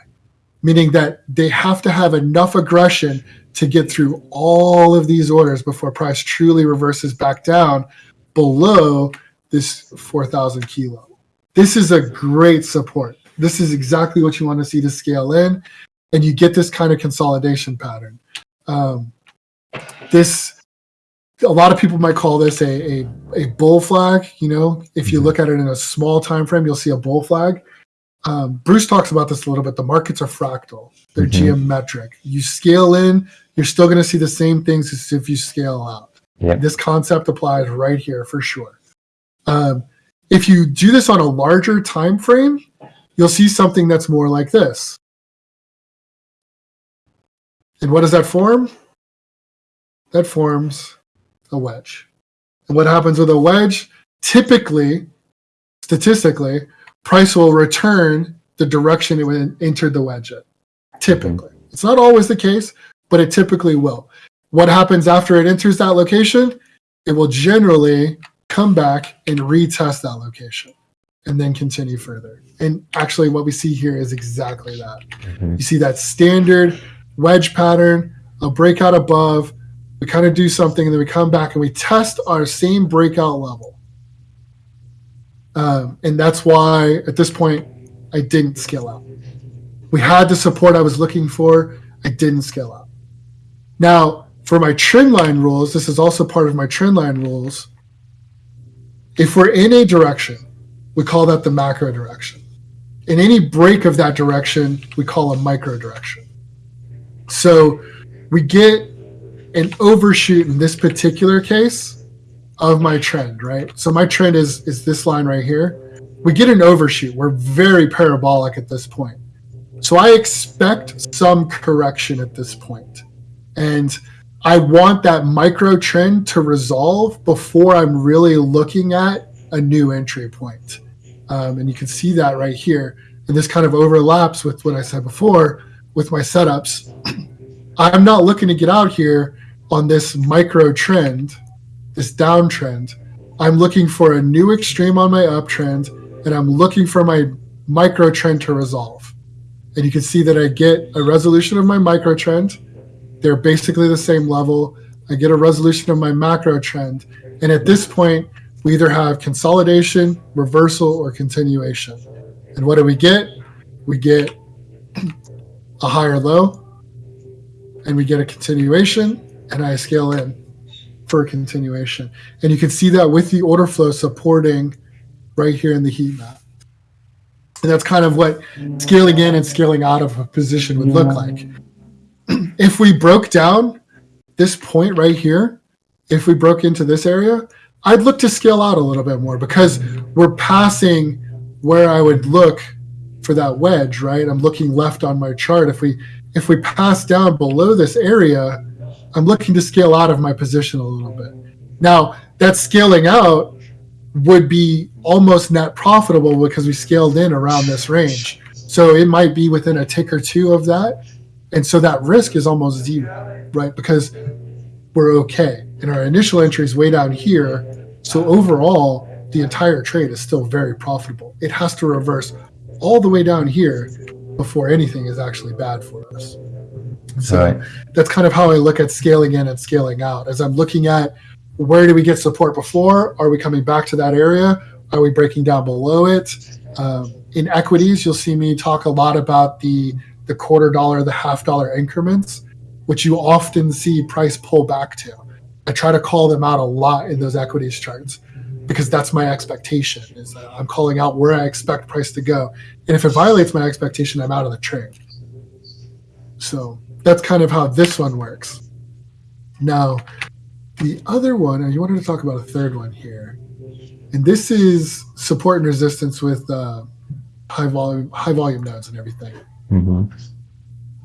meaning that they have to have enough aggression to get through all of these orders before price truly reverses back down below this 4,000 kilo. This is a great support. This is exactly what you want to see to scale in, and you get this kind of consolidation pattern. Um, this, a lot of people might call this a, a, a bull flag. You know, if you Mhm. look at it in a small time frame, you'll see a bull flag. Um, Bruce talks about this a little bit. The markets are fractal; they're Mhm. geometric. You scale in, you're still going to see the same things as if you scale out. Yep. This concept applies right here for sure. Um, if you do this on a larger time frame, you'll see something that's more like this. And what does that form? That forms a wedge. And what happens with a wedge? Typically, statistically, price will return the direction it entered the wedge at. Typically. It's not always the case, but it typically will. What happens after it enters that location? It will generally come back and retest that location and then continue further. And actually, what we see here is exactly that. Mhm. You see that standard wedge pattern, a breakout above. We kind of do something, and then we come back and we test our same breakout level. Um, and that's why at this point, I didn't scale out. We had the support I was looking for. I didn't scale out. Now, for my trend line rules, this is also part of my trend line rules. If we're in a direction, we call that the macro direction. In any break of that direction, we call a micro direction. So we get an overshoot in this particular case of my trend, right? So my trend is is this line right here. We get an overshoot. We're very parabolic at this point. So I expect some correction at this point. And I want that micro trend to resolve before I'm really looking at a new entry point. Um, and you can see that right here. And this kind of overlaps with what I said before with my setups. I'm not looking to get out here on this micro trend, this downtrend. I'm looking for a new extreme on my uptrend, and I'm looking for my micro trend to resolve. And you can see that I get a resolution of my micro trend. They're basically the same level. I get a resolution of my macro trend. And at this point, we either have consolidation, reversal, or continuation. And what do we get? We get a higher low, and we get a continuation, and I scale in for a continuation. And you can see that with the order flow supporting right here in the heat map. And that's kind of what scaling in and scaling out of a position would look like. if we broke down this point right here, if we broke into this area, I'd look to scale out a little bit more because we're passing where I would look for that wedge, right? I'm looking left on my chart. If we if we pass down below this area, I'm looking to scale out of my position a little bit. Now, that scaling out would be almost net profitable because we scaled in around this range. So it might be within a tick or two of that. And so that risk is almost zero, right? Because we're okay. And our initial entry is way down here. So overall, the entire trade is still very profitable. It has to reverse all the way down here before anything is actually bad for us. So Right. that's kind of how I look at scaling in and scaling out. As I'm looking at where do we get support before? Are we coming back to that area? Are we breaking down below it? Um, in equities, you'll see me talk a lot about the the quarter dollar, the half dollar increments, which you often see price pull back to. I try to call them out a lot in those equities charts because that's my expectation. Is that I'm calling out where I expect price to go, and if it violates my expectation, I'm out of the trade. So that's kind of how this one works. Now, the other one, and you wanted to talk about a third one here, and this is support and resistance with uh, high volume high volume nodes and everything. Hmm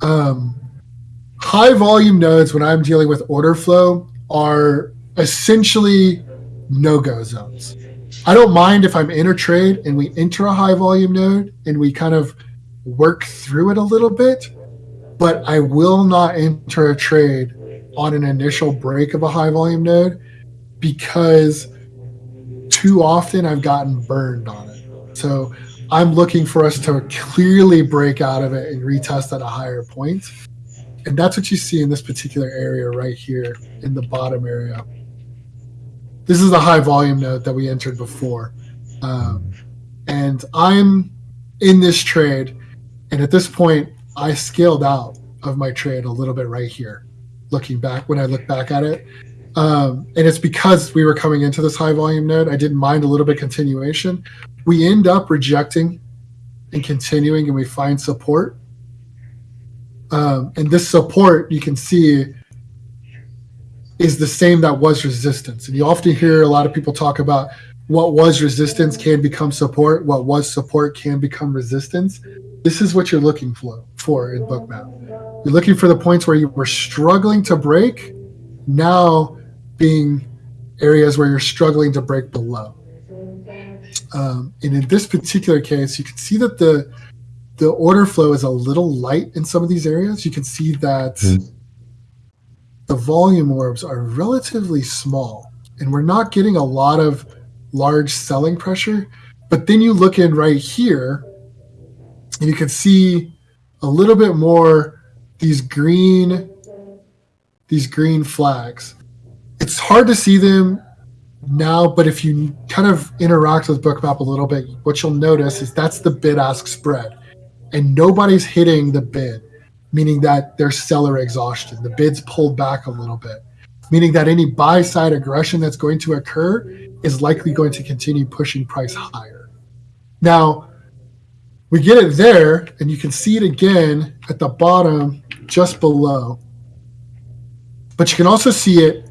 Um, high volume nodes, when I'm dealing with order flow, are essentially no go zones. I don't mind if I'm in a trade and we enter a high volume node and we kind of work through it a little bit, but I will not enter a trade on an initial break of a high volume node because too often I've gotten burned on it. So I'm looking for us to clearly break out of it and retest at a higher point. And that's what you see in this particular area right here in the bottom area. This is the high volume node that we entered before. Um, and I'm in this trade. And at this point, I scaled out of my trade a little bit right here, looking back when I look back at it. Um, and it's because we were coming into this high volume node. I didn't mind a little bit continuation. We end up rejecting and continuing, and we find support. Um, and this support you can see is the same that was resistance. And you often hear a lot of people talk about what was resistance can become support, what was support can become resistance. This is what you're looking for for in Bookmap. You're looking for the points where you were struggling to break, now being areas where you're struggling to break below. Um, and in this particular case, you can see that the the order flow is a little light in some of these areas. You can see that mm. the volume orbs are relatively small, and we're not getting a lot of large selling pressure. But then you look in right here, and you can see a little bit more these green these green flags. It's hard to see them now, but if you kind of interact with Bookmap a little bit, what you'll notice is that's the bid ask spread and nobody's hitting the bid, meaning that there's seller exhaustion. The bid's pulled back a little bit, meaning that any buy side aggression that's going to occur is likely going to continue pushing price higher. Now, we get it there, and you can see it again at the bottom just below. But you can also see it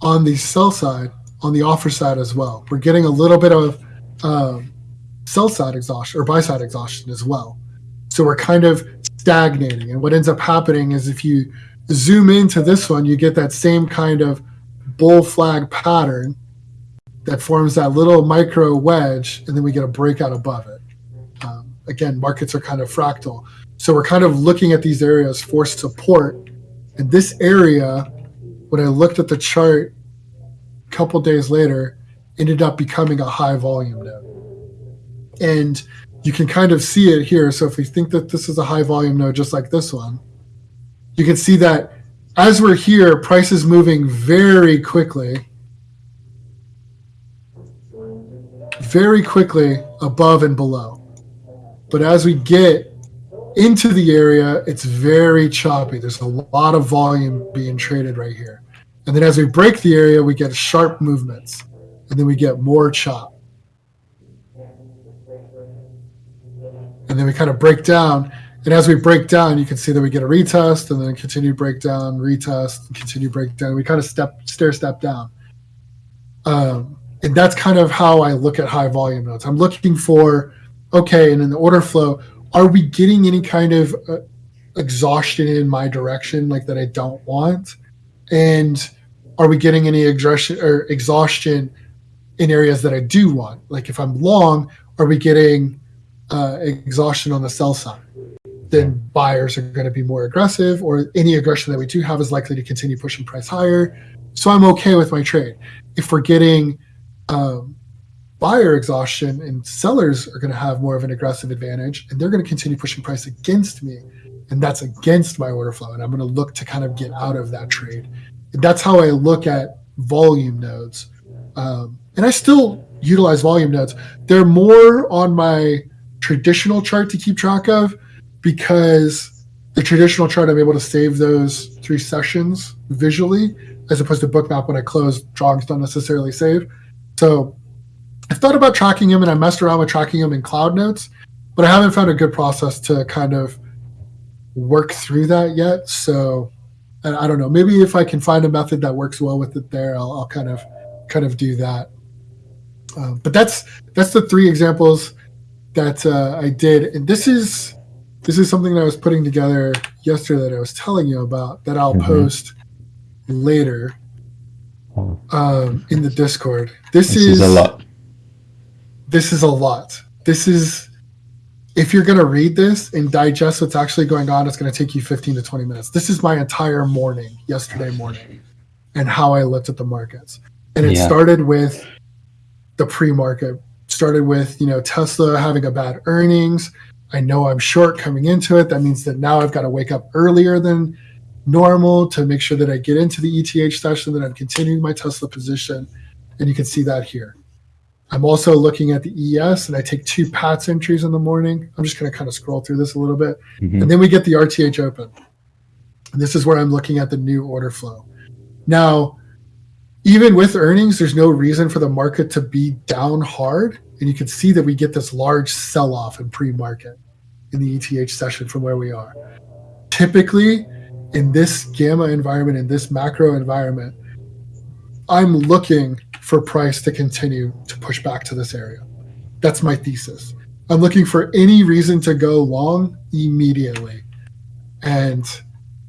on the sell side, on the offer side as well. We're getting a little bit of um, sell side exhaustion or buy side exhaustion as well. So we're kind of stagnating. And what ends up happening is if you zoom into this one, you get that same kind of bull flag pattern that forms that little micro wedge, and then we get a breakout above it. Um, again, markets are kind of fractal. So we're kind of looking at these areas for support. And this area, when I looked at the chart a couple days later, ended up becoming a high volume node. And you can kind of see it here. So if we think that this is a high volume node, just like this one, you can see that as we're here, price is moving very quickly, very quickly above and below. But as we get into the area, it's very choppy. There's a lot of volume being traded right here. And then as we break the area, we get sharp movements. And then we get more chop. and then we kind of break down. And as we break down, you can see that we get a retest and then continue breakdown, retest, continue breakdown. We kind of step stair step down. Um, and that's kind of how I look at high volume nodes. I'm looking for, okay, and in the order flow, are we getting any kind of uh, exhaustion in my direction, like that I don't want? And are we getting any exhaustion or exhaustion in areas that I do want? Like if I'm long, are we getting uh, exhaustion on the sell side, then buyers are going to be more aggressive, or any aggression that we do have is likely to continue pushing price higher. So I'm okay with my trade. If we're getting um, buyer exhaustion and sellers are going to have more of an aggressive advantage, and they're going to continue pushing price against me, and that's against my order flow, and I'm going to look to kind of get out of that trade. That's how I look at volume nodes. Um, and I still utilize volume nodes. They're more on my traditional chart to keep track of because the traditional chart I'm able to save those three sessions visually as opposed to Bookmap when I close drawings don't necessarily save. So I've thought about tracking them and I messed around with tracking them in cloud notes, but I haven't found a good process to kind of work through that yet. So I don't know. Maybe if I can find a method that works well with it there, I'll, I'll kind of kind of do that. Um, but that's that's the three examples that uh, I did, and this is this is something that I was putting together yesterday that I was telling you about that I'll mm-hmm. post later um, in the Discord. This, this is, is a lot. This is a lot. This is if you're going to read this and digest what's actually going on, it's going to take you 15 to 20 minutes. This is my entire morning, yesterday morning, and how I looked at the markets. And it yeah. started with the pre market started with you know Tesla having a bad earnings. I know I'm short coming into it. That means that now I've got to wake up earlier than normal to make sure that I get into the ETH session, that I'm continuing my Tesla position. And you can see that here. I'm also looking at the ES and I take two PATS entries in the morning. I'm just going to kind of scroll through this a little bit. Mm-hmm. And then we get the RTH open. And this is where I'm looking at the new order flow. Now, even with earnings, there's no reason for the market to be down hard. And you can see that we get this large sell off in pre market in the ETH session from where we are. Typically, in this gamma environment, in this macro environment, I'm looking for price to continue to push back to this area. That's my thesis. I'm looking for any reason to go long immediately. And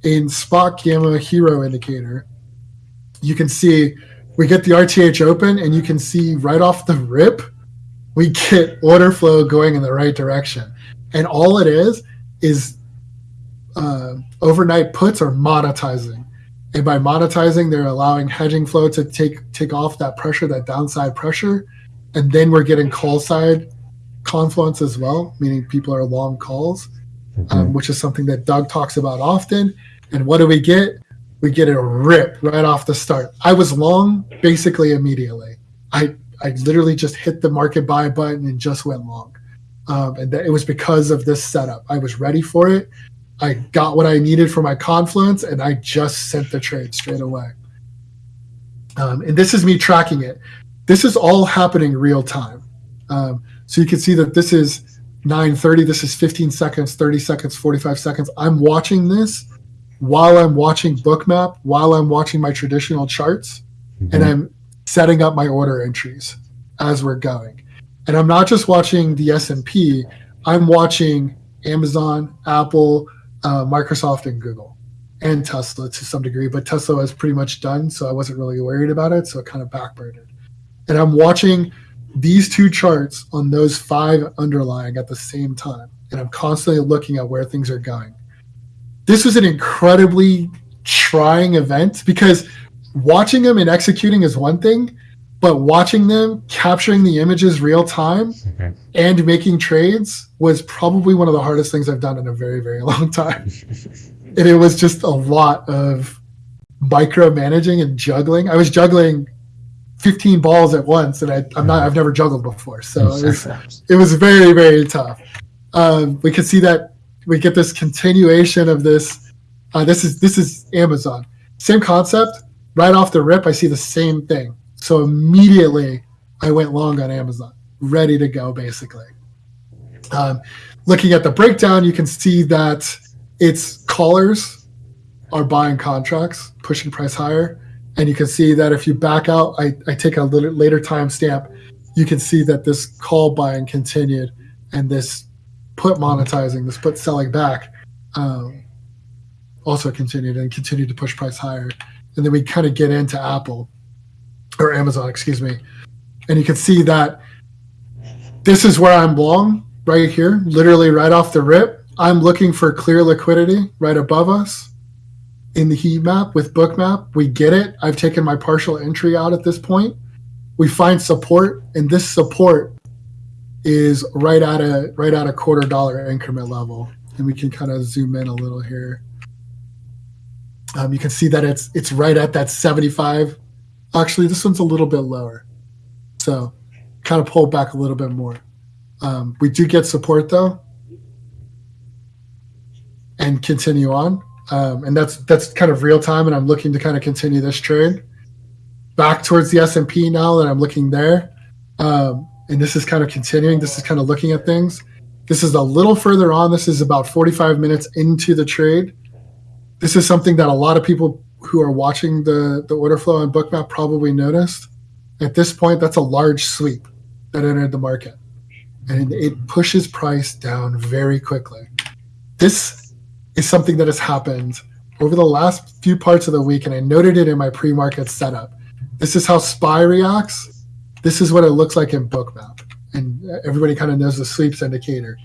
in spot gamma HIRO indicator, you can see we get the RTH open and you can see right off the rip, we get order flow going in the right direction. And all it is is uh, overnight puts are monetizing. And by monetizing, they're allowing hedging flow to take take off that pressure, that downside pressure, and then we're getting call side confluence as well, meaning people are long calls, um, mm-hmm. um, which is something that Doug talks about often. And what do we get? We get a rip right off the start. I was long basically immediately. I I literally just hit the market buy button and just went long, um, and that, it was because of this setup. I was ready for it. I got what I needed for my confluence, and I just sent the trade straight away. Um, and this is me tracking it. This is all happening real time. Um, so you can see that this is 9:30. This is 15 seconds, 30 seconds, 45 seconds. I'm watching this while I'm watching Bookmap, while I'm watching my traditional charts, mm-hmm. and I'm setting up my order entries as we're going. And I'm not just watching the S&P. I'm watching Amazon, Apple, uh, Microsoft and Google and Tesla to some degree, but Tesla was pretty much done, so I wasn't really worried about it. So it kind of backburned. And I'm watching these two charts on those five underlying at the same time, and I'm constantly looking at where things are going. This was an incredibly trying event because watching them and executing is one thing, but watching them capturing the images real time okay. and making trades was probably one of the hardest things I've done in a very very long time. and it was just a lot of micromanaging and juggling. I was juggling 15 balls at once, and I, am not I've never juggled before, so it was it was very very tough. Um, we could see that we get this continuation of this. Uh, this is this is Amazon, same concept. Right off the rip, I see the same thing so immediately I went long on Amazon, ready to go basically. Um, looking at the breakdown, you can see that its callers are buying contracts, pushing price higher. And you can see that if you back out, I, I take a little later timestamp, you can see that this call buying continued and this put monetizing, this put selling back um, also continued and continued to push price higher. And then we kind of get into Apple or Amazon, excuse me. And you can see that this is where I'm long right here, literally right off the rip. I'm looking for clear liquidity right above us in the heat map with Bookmap. We get it. I've taken my partial entry out at this point. We find support, and this support is right at a right at a quarter dollar increment level. And we can kind of zoom in a little here. Um, you can see that it's it's right at that 75 Actually, this one's a little bit lower. So kind of pull back a little bit more. Um, we do get support though and continue on. Um, and that's that's kind of real time and I'm looking to kind of continue this trade back towards the S&P now that I'm looking there. Um, and this is kind of continuing. This is kind of looking at things. This is a little further on. This is about 45 minutes into the trade. This is something that a lot of people who are watching the, the order flow on Bookmap probably noticed. At this point, that's a large sweep that entered the market. And it pushes price down very quickly. This is something that has happened over the last few parts of the week, and I noted it in my pre market setup. This is how SPY reacts. This is what it looks like in Bookmap. And everybody kind of knows the sweeps indicator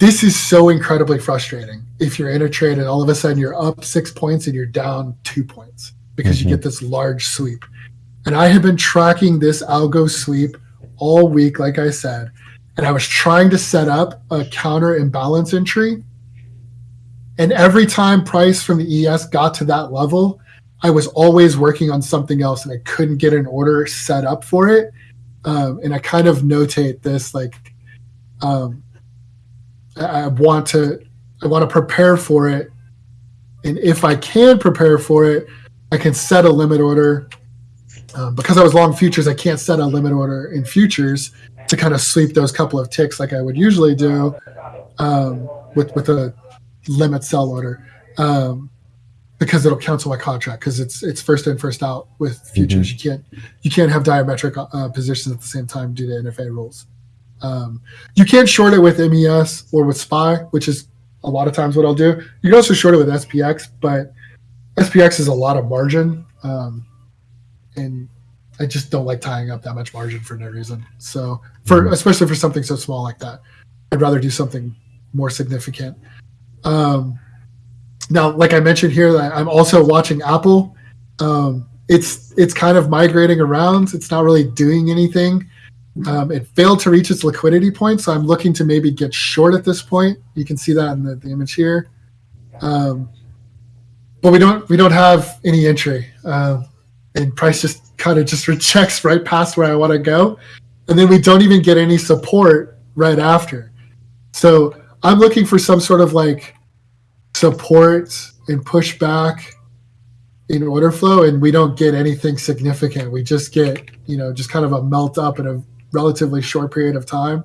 this is so incredibly frustrating if you're in a trade and all of a sudden you're up six points and you're down two points because mm-hmm. you get this large sweep. And I have been tracking this algo sweep all week, like I said, and I was trying to set up a counter imbalance entry. And every time price from the ES got to that level, I was always working on something else and I couldn't get an order set up for it. Um, and I kind of notate this like um, I want to I want to prepare for it. And if I can prepare for it, I can set a limit order. Um, because I was long futures, I can't set a limit order in futures to kind of sweep those couple of ticks like I would usually do um, with with a limit sell order um, because it'll cancel my contract because it's it's first in first out with futures. You can't you can't have diametric uh, positions at the same time due to NFA rules. Um, you can't short it with MES or with SPY, which is a lot of times what I'll do. You can also short it with SPX, but SPX is a lot of margin, um, and I just don't like tying up that much margin for no reason. So, for especially for something so small like that, I'd rather do something more significant. Um, now, like I mentioned here, I'm also watching Apple. Um, it's it's kind of migrating around. It's not really doing anything. Um, it failed to reach its liquidity point, so I'm looking to maybe get short at this point. You can see that in the, the image here. Um, but we don't we don't have any entry, uh, and price just kind of just rejects right past where I want to go, and then we don't even get any support right after. So I'm looking for some sort of like support and pushback in order flow, and we don't get anything significant. We just get you know just kind of a melt up and a relatively short period of time,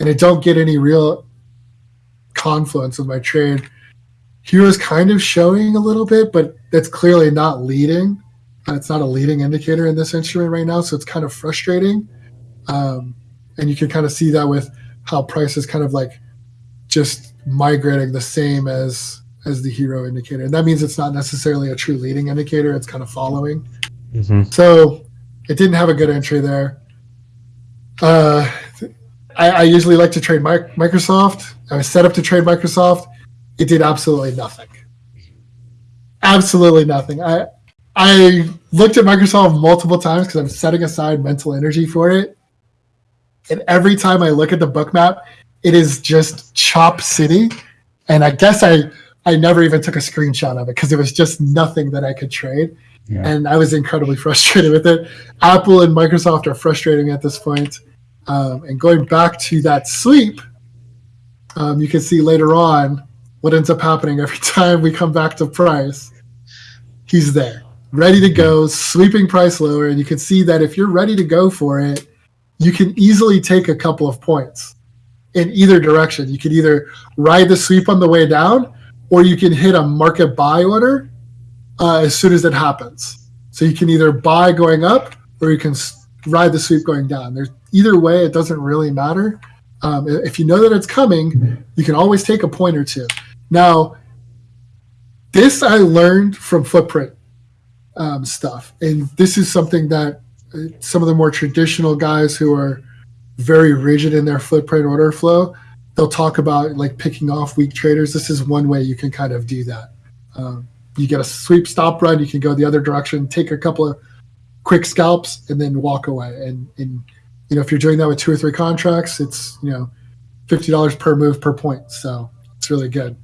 and I don't get any real confluence with my trade. HIRO's kind of showing a little bit, but that's clearly not leading. Uh, it's not a leading indicator in this instrument right now, so it's kind of frustrating. Um, and you can kind of see that with how price is kind of like just migrating the same as as the HIRO indicator. And that means it's not necessarily a true leading indicator; it's kind of following. Mm-hmm. So it didn't have a good entry there. Uh, I, I usually like to trade Mi- Microsoft. I was set up to trade Microsoft. It did absolutely nothing. Absolutely nothing. I I looked at Microsoft multiple times because I'm setting aside mental energy for it. And every time I look at the Bookmap, it is just Chop City. And I guess I I never even took a screenshot of it because it was just nothing that I could trade. And I was incredibly frustrated with it. Apple and Microsoft are frustrating at this point. Um, and going back to that sweep, um, you can see later on what ends up happening every time we come back to price. He's there, ready to go, sweeping price lower. And you can see that if you're ready to go for it, you can easily take a couple of points in either direction. You can either ride the sweep on the way down, or you can hit a market buy order uh, as soon as it happens. So you can either buy going up, or you can ride the sweep going down. There's either way; it doesn't really matter. Um, if you know that it's coming, you can always take a point or two. Now, this I learned from footprint um, stuff, and this is something that uh, some of the more traditional guys who are very rigid in their footprint order flow, they'll talk about like picking off weak traders. This is one way you can kind of do that. Um, you get a sweep stop run, you can go the other direction, take a couple of quick scalps, and then walk away. And, and you know, if you're doing that with two or three contracts, it's you know, fifty dollars per move per point. So it's really good.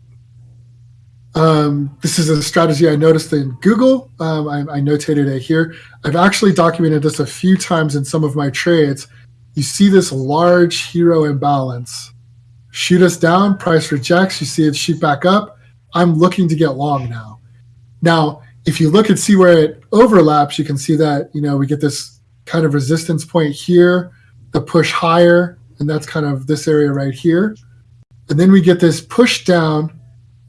Um, this is a strategy I noticed in Google. Um, I, I notated it here. I've actually documented this a few times in some of my trades. You see this large HIRO imbalance. Shoot us down, price rejects. You see it shoot back up. I'm looking to get long now. Now, if you look and see where it overlaps, you can see that you know we get this kind of resistance point here, the push higher, and that's kind of this area right here. And then we get this push down,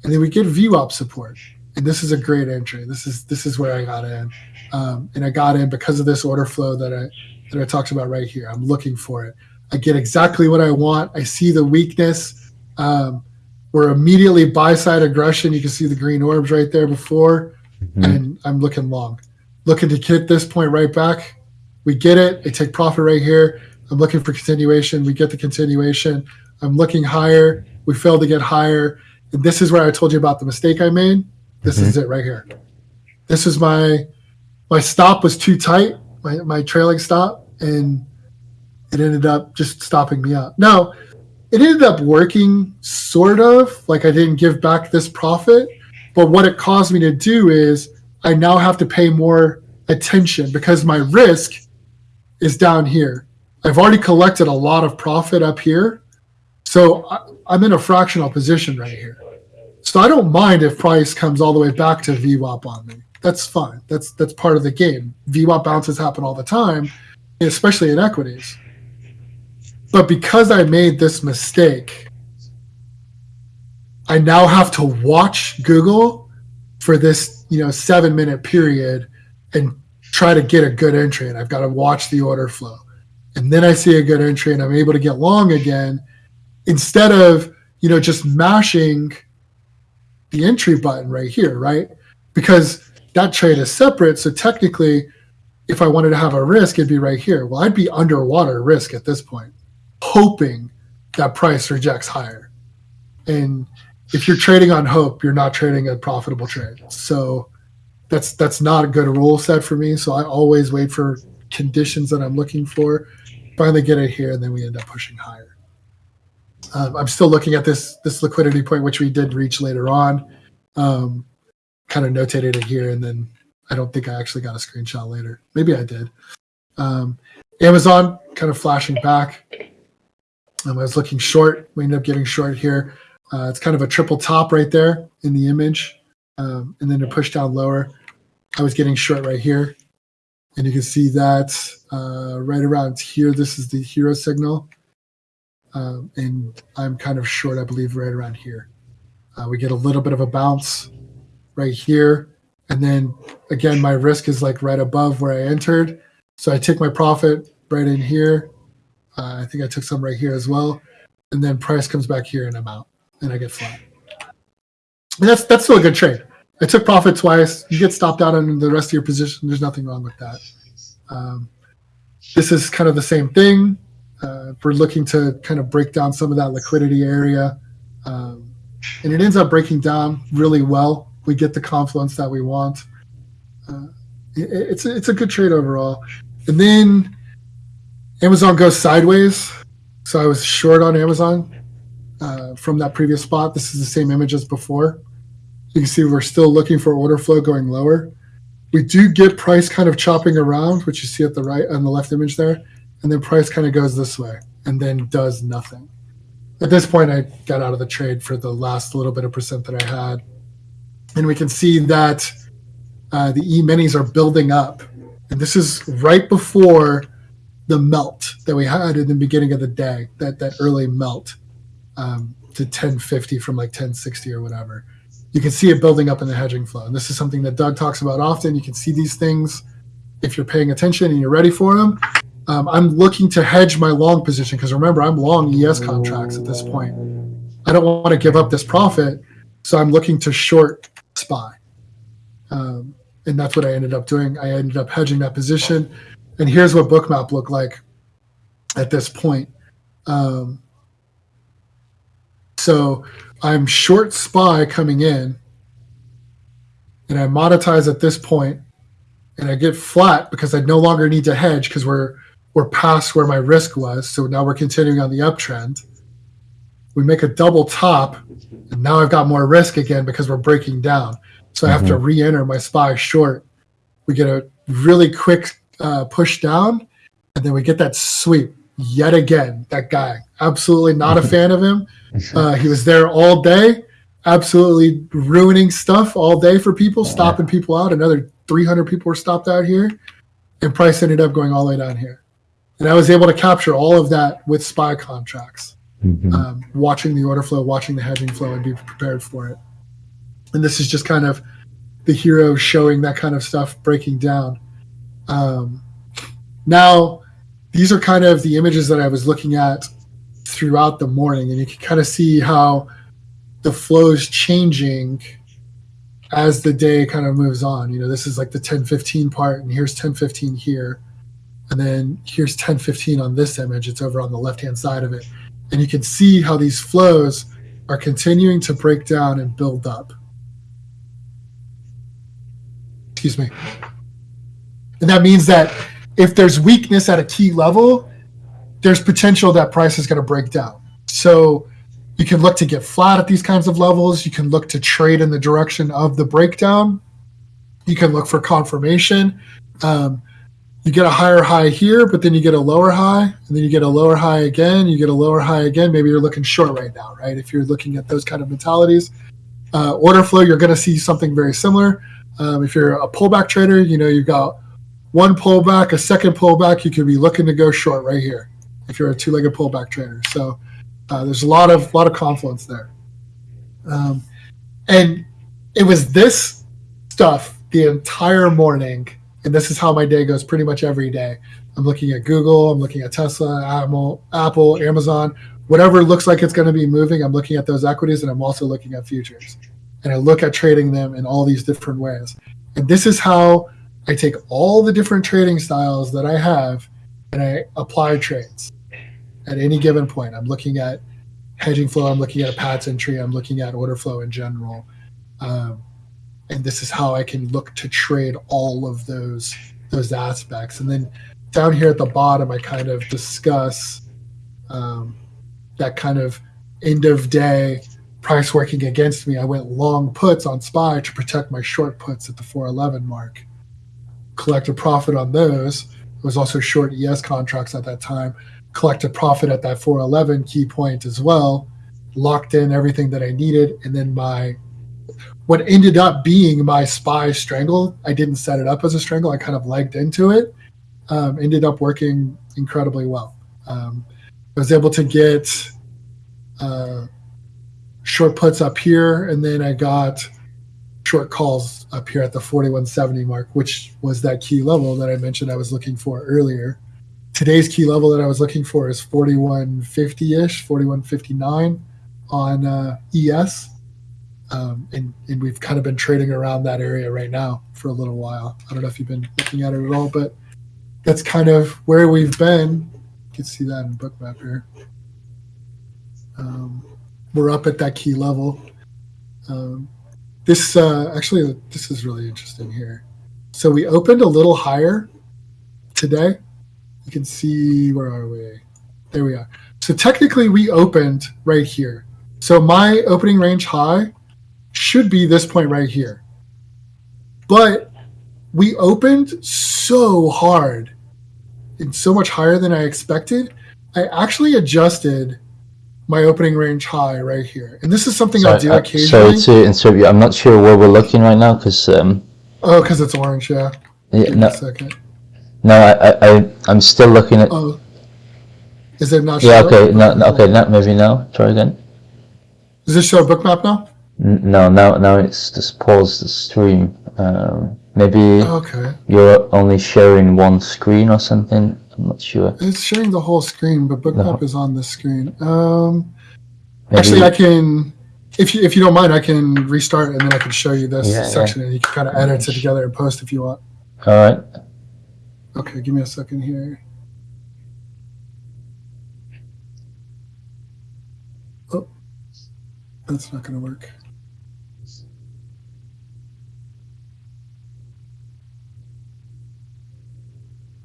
and then we get VWAP support. And this is a great entry. This is this is where I got in, um, and I got in because of this order flow that I that I talked about right here. I'm looking for it. I get exactly what I want. I see the weakness. Um, we're immediately buy side aggression. You can see the green orbs right there before, Mhm. and I'm looking long, looking to get this point right back. We get it. I take profit right here. I'm looking for continuation. We get the continuation. I'm looking higher. We fail to get higher. And this is where I told you about the mistake I made. This is it right here. This is my my stop was too tight, my, my trailing stop, and it ended up just stopping me out. Now, it ended up working sort of like I didn't give back this profit, but what it caused me to do is I now have to pay more attention because my risk is down here. I've already collected a lot of profit up here. So I'm in a fractional position right here. So I don't mind if price comes all the way back to VWAP on me. That's fine. That's that's part of the game. VWAP bounces happen all the time, especially in equities. But because I made this mistake, I now have to watch Google for this, you know, seven minute period and try to get a good entry. And I've got to watch the order flow. And then I see a good entry and I'm able to get long again instead of, you know, just mashing the entry button right here, right? Because that trade is separate. So technically, if I wanted to have a risk, it'd be right here. Well, I'd be underwater risk at this point, hoping that price rejects higher. And if you're trading on hope, you're not trading a profitable trade. So that's that's not a good rule set for me. So I always wait for conditions that I'm looking for. Finally get it here, and then we end up pushing higher. Um, I'm still looking at this this liquidity point, which we did reach later on. Um, kind of notated it here, and then I don't think I actually got a screenshot later. Maybe I did. Um, Amazon kind of flashing back. Um, I was looking short. We ended up getting short here. Uh, it's kind of a triple top right there in the image, um, and then a push down lower. I was getting short right here, and you can see that uh, right around here. This is the HIRO signal, um, and I'm kind of short, I believe, right around here. Uh, we get a little bit of a bounce right here, and then again, my risk is like right above where I entered, so I take my profit right in here. Uh, I think I took some right here as well, and then price comes back here, and I'm out and I get flat. And that's that's still a good trade. I took profit twice. You get stopped out on the rest of your position. There's nothing wrong with that. Um, this is kind of the same thing. Uh, we're looking to kind of break down some of that liquidity area, um, and it ends up breaking down really well. We get the confluence that we want. Uh, it, it's a, it's a good trade overall. And then Amazon goes sideways. So I was short on Amazon uh, from that previous spot. This is the same image as before. You can see we're still looking for order flow going lower. We do get price kind of chopping around, which you see at the right on the left image there, and then price kind of goes this way and then does nothing. At this point, I got out of the trade for the last little bit of percent that I had, and we can see that uh, the E minis are building up, and this is right before the melt that we had in the beginning of the day, that that early melt um, to 1050 from like 1060 or whatever. You can see it building up in the hedging flow. And this is something that Doug talks about often. You can see these things if you're paying attention and you're ready for them. Um, I'm looking to hedge my long position because remember, I'm long ES contracts at this point. I don't want to give up this profit. So I'm looking to short SPY. Um, and that's what I ended up doing. I ended up hedging that position. And here's what Bookmap looked like at this point. Um, so I'm short SPY coming in, and I monetize at this point, and I get flat because I no longer need to hedge because we're we're past where my risk was. So now we're continuing on the uptrend. We make a double top, and now I've got more risk again because we're breaking down. So I have to re-enter my SPY short. We get a really quick uh, push down, and then we get that sweep yet again. That guy, absolutely not a fan of him. Uh, he was there all day, absolutely ruining stuff all day for people, stopping people out. Another 300 people were stopped out here, and price ended up going all the way down here. And I was able to capture all of that with SPY contracts, Mhm. um, watching the order flow, watching the hedging flow, and be prepared for it. And this is just kind of the HIRO showing that kind of stuff breaking down. Um, now, these are kind of the images that I was looking at throughout the morning, and you can kind of see how the flow is changing as the day kind of moves on. You know, this is like the 1015 part, and here's 1015 here, and then here's 1015 on this image. It's over on the left hand side of it, and you can see how these flows are continuing to break down and build up. Excuse me. And that means that if there's weakness at a key level, there's potential that price is going to break down. So you can look to get flat at these kinds of levels. You can look to trade in the direction of the breakdown. You can look for confirmation. Um, you get a higher high here, but then you get a lower high, and then you get a lower high again. You get a lower high again. Maybe you're looking short right now, right? If you're looking at those kind of mentalities, uh, order flow, you're going to see something very similar. Um, if you're a pullback trader, you know you've got one pullback, a second pullback. You could be looking to go short right here. If you're a two-legged pullback trader, so uh, there's a lot of lot of confluence there. Um, and it was this stuff the entire morning and this is how my day goes pretty much every day. I'm looking at Google, I'm looking at Tesla, Apple, Apple, Amazon, whatever looks like it's going to be moving. I'm looking at those equities, and I'm also looking at futures, and I look at trading them in all these different ways. And this is how I take all the different trading styles that I have, and I apply trades at any given point. I'm looking at hedging flow, I'm looking at a Pattern tree, I'm looking at order flow in general. Um, and this is how I can look to trade all of those those aspects. And then down here at the bottom, I kind of discuss um, that kind of end of day price working against me. I went long puts on SPY to protect my short puts at the 411 mark. Collected profit on those. It was also short ES contracts at that time. Collect a profit at that 411 key point as well. Locked in everything that I needed, and then my what ended up being my SPY strangle, I didn't set it up as a strangle. I kind of legged into it. Um, ended up working incredibly well. Um, I was able to get uh, short puts up here, and then I got short calls up here at the 4170 mark, which was that key level that I mentioned I was looking for earlier. Today's key level that I was looking for is 4150 ish, 4159 on uh, ES um, and, and we've kind of been trading around that area right now for a little while. I don't know if you've been looking at it at all, but that's kind of where we've been. You can see that in Bookmap here. Um, we're up at that key level. Um, this uh, actually, this is really interesting here. So we opened a little higher today. You can see where are we? There we are. So technically, we opened right here. So my opening range high should be this point right here. But we opened so hard and so much higher than I expected. I actually adjusted my opening range high right here. And this is something I do uh, occasionally. Sorry to interrupt you. I'm not sure where we're looking right now because. Um, oh, because it's orange, yeah. Yeah, no. second. No, I, I, I'm still looking at. Oh. Is it not? Yeah. Okay. No. Okay. Not maybe now. Try again. Does this show a Bookmap now? No, now now it's just pause the stream. Um, maybe okay. you're only sharing one screen or something. I'm not sure. It's sharing the whole screen, but Bookmap no. is on the screen. Um, actually, I can, if you if you don't mind, I can restart and then I can show you this yeah, section, yeah. and you can kind of edit it together and post if you want. All right. Okay, give me a second here. Oh, that's not going to work.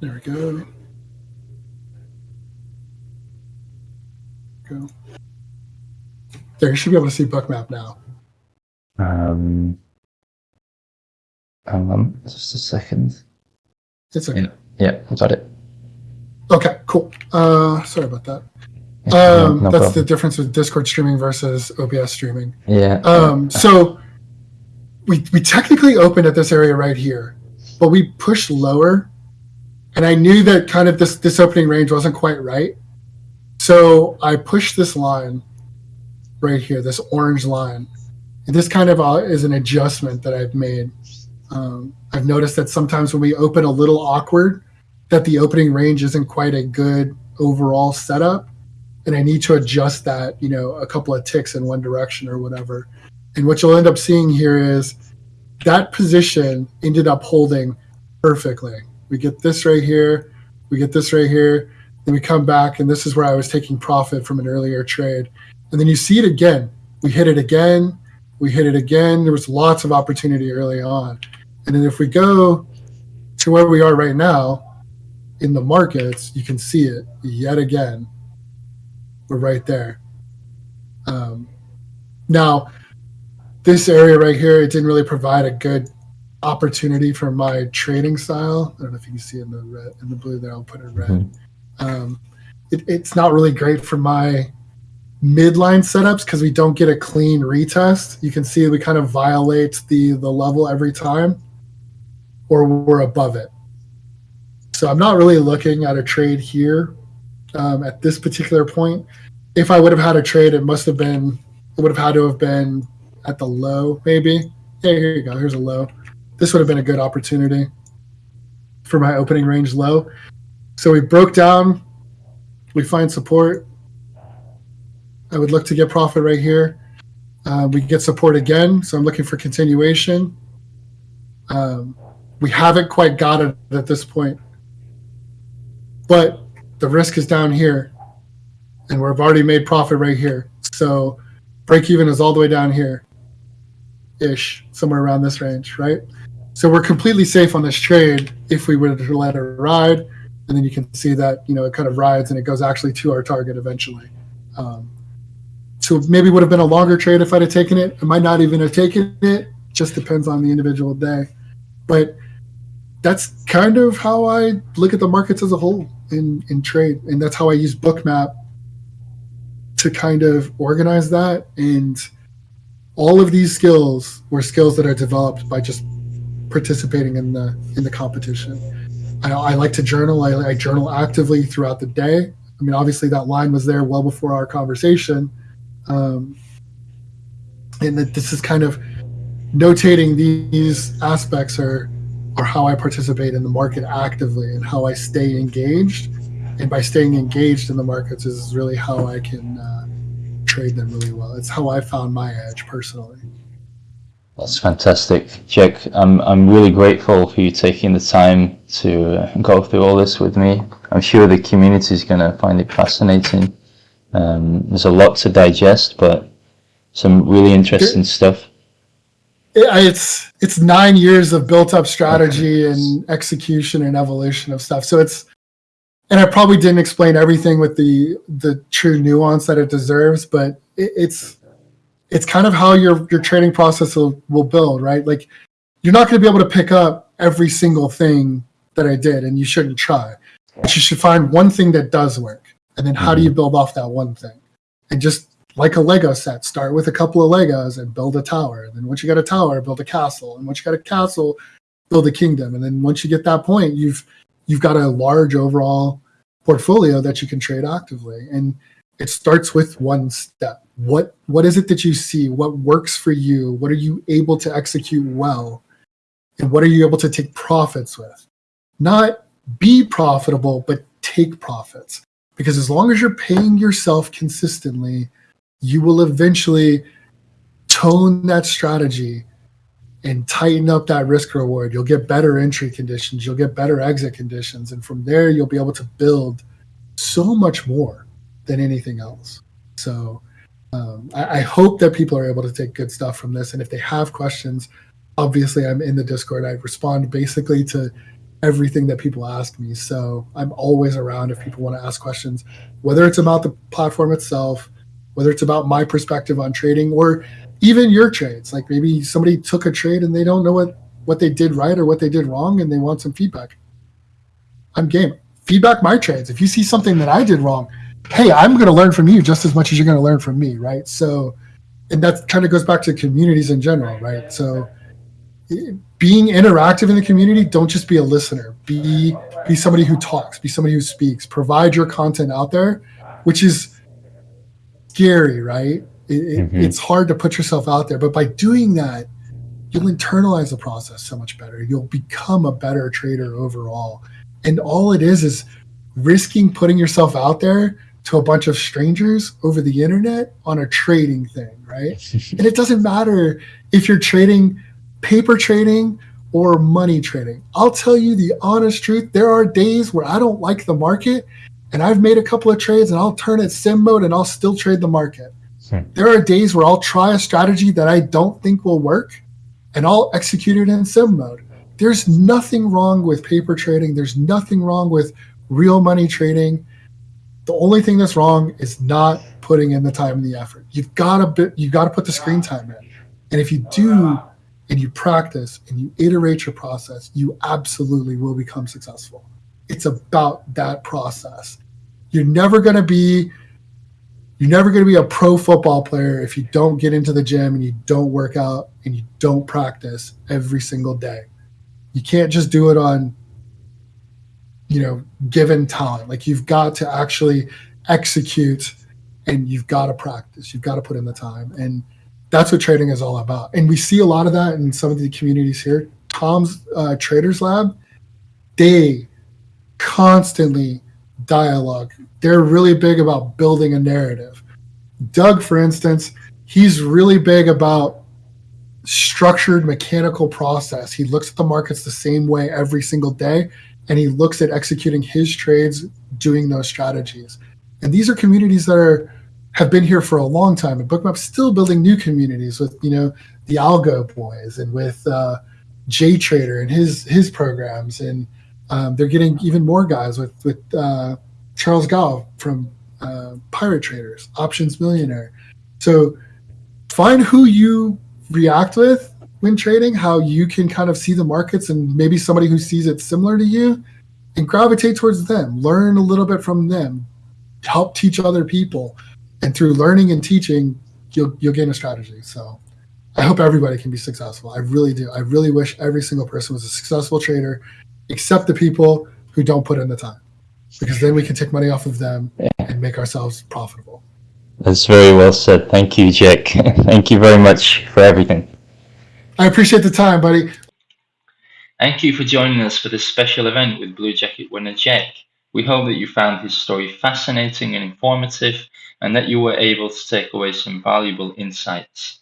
There we go. Go. There, you should be able to see Bookmap now. Um, hang on, just a second. It's okay. Yeah, yeah got it. Okay, cool. Uh, sorry about that. Um, no, no that's problem. the difference with Discord streaming versus OBS streaming. Yeah. Um, so we we technically opened at this area right here, but we pushed lower and I knew that kind of this this opening range wasn't quite right. So I push this line right here, this orange line. And this kind of uh, is an adjustment that I've made. Um, I've noticed that sometimes when we open a little awkward, that the opening range isn't quite a good overall setup, and I need to adjust that, you know, a couple of ticks in one direction or whatever. And what you'll end up seeing here is that position ended up holding perfectly we get this right here, we get this right here, then we come back, and this is where I was taking profit from an earlier trade. And then you see it again. We hit it again, we hit it again. There was lots of opportunity early on. And then if we go to where we are right now, in the markets, you can see it yet again. We're right there. Um, now, this area right here, it didn't really provide a good opportunity for my trading style. I don't know if you can see in the red, in the blue there. I'll put it red. Mm-hmm. Um, it, it's not really great for my midline setups because we don't get a clean retest. You can see we kind of violate the the level every time, or we're above it. So I'm not really looking at a trade here um, at this particular point. If I would have had a trade, it must have been it would have had to have been at the low, maybe. Hey, here you go. Here's a low. This would have been a good opportunity for my opening range low. So we broke down. We find support. I would look to get profit right here. Uh, we get support again, so I'm looking for continuation. Um, we haven't quite got it at this point, but the risk is down here, and we've already made profit right here. So break even is all the way down here, ish, somewhere around this range, right? So we're completely safe on this trade if we were to let it ride, and then you can see that you know it kind of rides and it goes actually to our target eventually. Um, so maybe would have been a longer trade if I'd have taken it. I might not even have taken it. Just depends on the individual day. But that's kind of how I look at the markets as a whole in, in trade. And that's how I use Bookmap to kind of organize that. And all of these skills were skills that are developed by just participating in the in the competition. I, I like to journal. I, I journal actively throughout the day. I mean, obviously that line was there well before our conversation um, and that this is kind of notating these aspects are are how I participate in the market actively and how I stay engaged. And by staying engaged in the markets is really how I can uh, trade them really well. It's how I found my edge personally. That's fantastic, Jack. I'm I'm really grateful for you taking the time to uh, go through all this with me. I'm sure the community is going to find it fascinating. Um, there's a lot to digest, but some really interesting stuff. It's it's nine years of built up strategy and execution and evolution of stuff. So it's and I probably didn't explain everything with the the true nuance that it deserves, but it, it's it's kind of how your your trading process will, will build, right? Like you're not going to be able to pick up every single thing that I did, and you shouldn't try. But you should find one thing that does work and then how do you mm-hmm. build off that one thing? And just like a Lego set, start with a couple of Legos and build a tower. And then once you got a tower, build a castle. And once you got a castle, build a kingdom. And then once you get that point, you've you've got a large overall portfolio that you can trade actively. And it starts with one step. What what is it that you see? What works for you? What are you able to execute well? And what are you able to take profits with? Not be profitable, but take profits because as long as you're paying yourself consistently, you will eventually tone that strategy and tighten up that risk reward. You'll get better entry conditions, you'll get better exit conditions, and from there you'll be able to build so much more than anything else. So um, I, I, hope that people are able to take good stuff from this. And if they have questions, obviously I'm in the Discord. I respond basically to everything that people ask me. So I'm always around if people want to ask questions, whether it's about the platform itself, whether it's about my perspective on trading, or even your trades. Like maybe somebody took a trade and they don't know what what they did right or what they did wrong, and they want some feedback. I'm game. Feedback my trades. If you see something that I did wrong, hey, I'm going to learn from you just as much as you're going to learn from me, right? So, and that kind of goes back to communities in general, right? So being interactive in the community don't just be a listener be be somebody who talks be somebody who speaks provide your content out there which is scary right it, mm-hmm. it's hard to put yourself out there but by doing that you'll internalize the process so much better you'll become a better trader overall and all it is is risking putting yourself out there to a bunch of strangers over the internet on a trading thing right and it doesn't matter if you're trading paper trading or money trading. I'll tell you the honest truth. There are days where I don't like the market and I've made a couple of trades and I'll turn it sim mode and I'll still trade the market. Hmm. There are days where I'll try a strategy that I don't think will work and I'll execute it in sim mode. there's nothing wrong with paper trading. There's nothing wrong with real money trading. The only thing that's wrong is not putting in the time and the effort. You've got to you've got to put the screen time in. And if you do and you practice and you iterate your process, you absolutely will become successful. It's about that process. You're never going to be you're never going to be a pro football player if you don't get into the gym and you don't work out and you don't practice every single day. You can't just do it on you know given time. Like you've got to actually execute and you've got to practice. You've got to put in the time and that's what trading is all about. And we see a lot of that in some of the communities here. Tom's uh, Traders Lab, they constantly dialogue. They're really big about building a narrative. Doug, for instance, he's really big about structured mechanical process. He looks at the markets the same way every single day, and he looks at executing his trades doing those strategies. And these are communities that are have been here for a long time, and Bookmap's still building new communities with you know the Algo Boys and with uh, J Trader and his his programs, and um, they're getting even more guys with with uh, Charles Gao from uh, Pirate Traders, Options Millionaire. So find who you react with when trading, how you can kind of see the markets, and maybe somebody who sees it similar to you, and gravitate towards them. Learn a little bit from them. Help teach other people and through learning and teaching, you'll you'll gain a strategy. So I hope everybody can be successful. I really do. I really wish every single person was a successful trader, except the people who don't put in the time, because then we can take money off of them and make ourselves profitable. That's very well said. Thank you, Jack. Thank you very much for everything. I appreciate the time, buddy. Thank you for joining us for this special event with Blue Jacket winner Jack. We hope that you found his story fascinating and informative and that you were able to take away some valuable insights.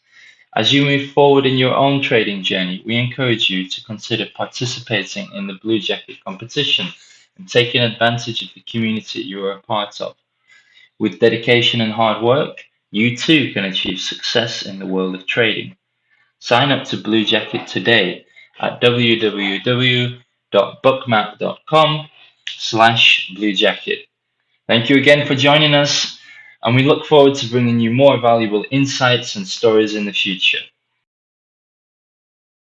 As you move forward in your own trading journey, we encourage you to consider participating in the Blue Jacket competition and taking advantage of the community you are a part of. With dedication and hard work, you too can achieve success in the world of trading. Sign up to Blue Jacket today at www.bookmap.com slash bluejacket. Thank you again for joining us, and we look forward to bringing you more valuable insights and stories in the future.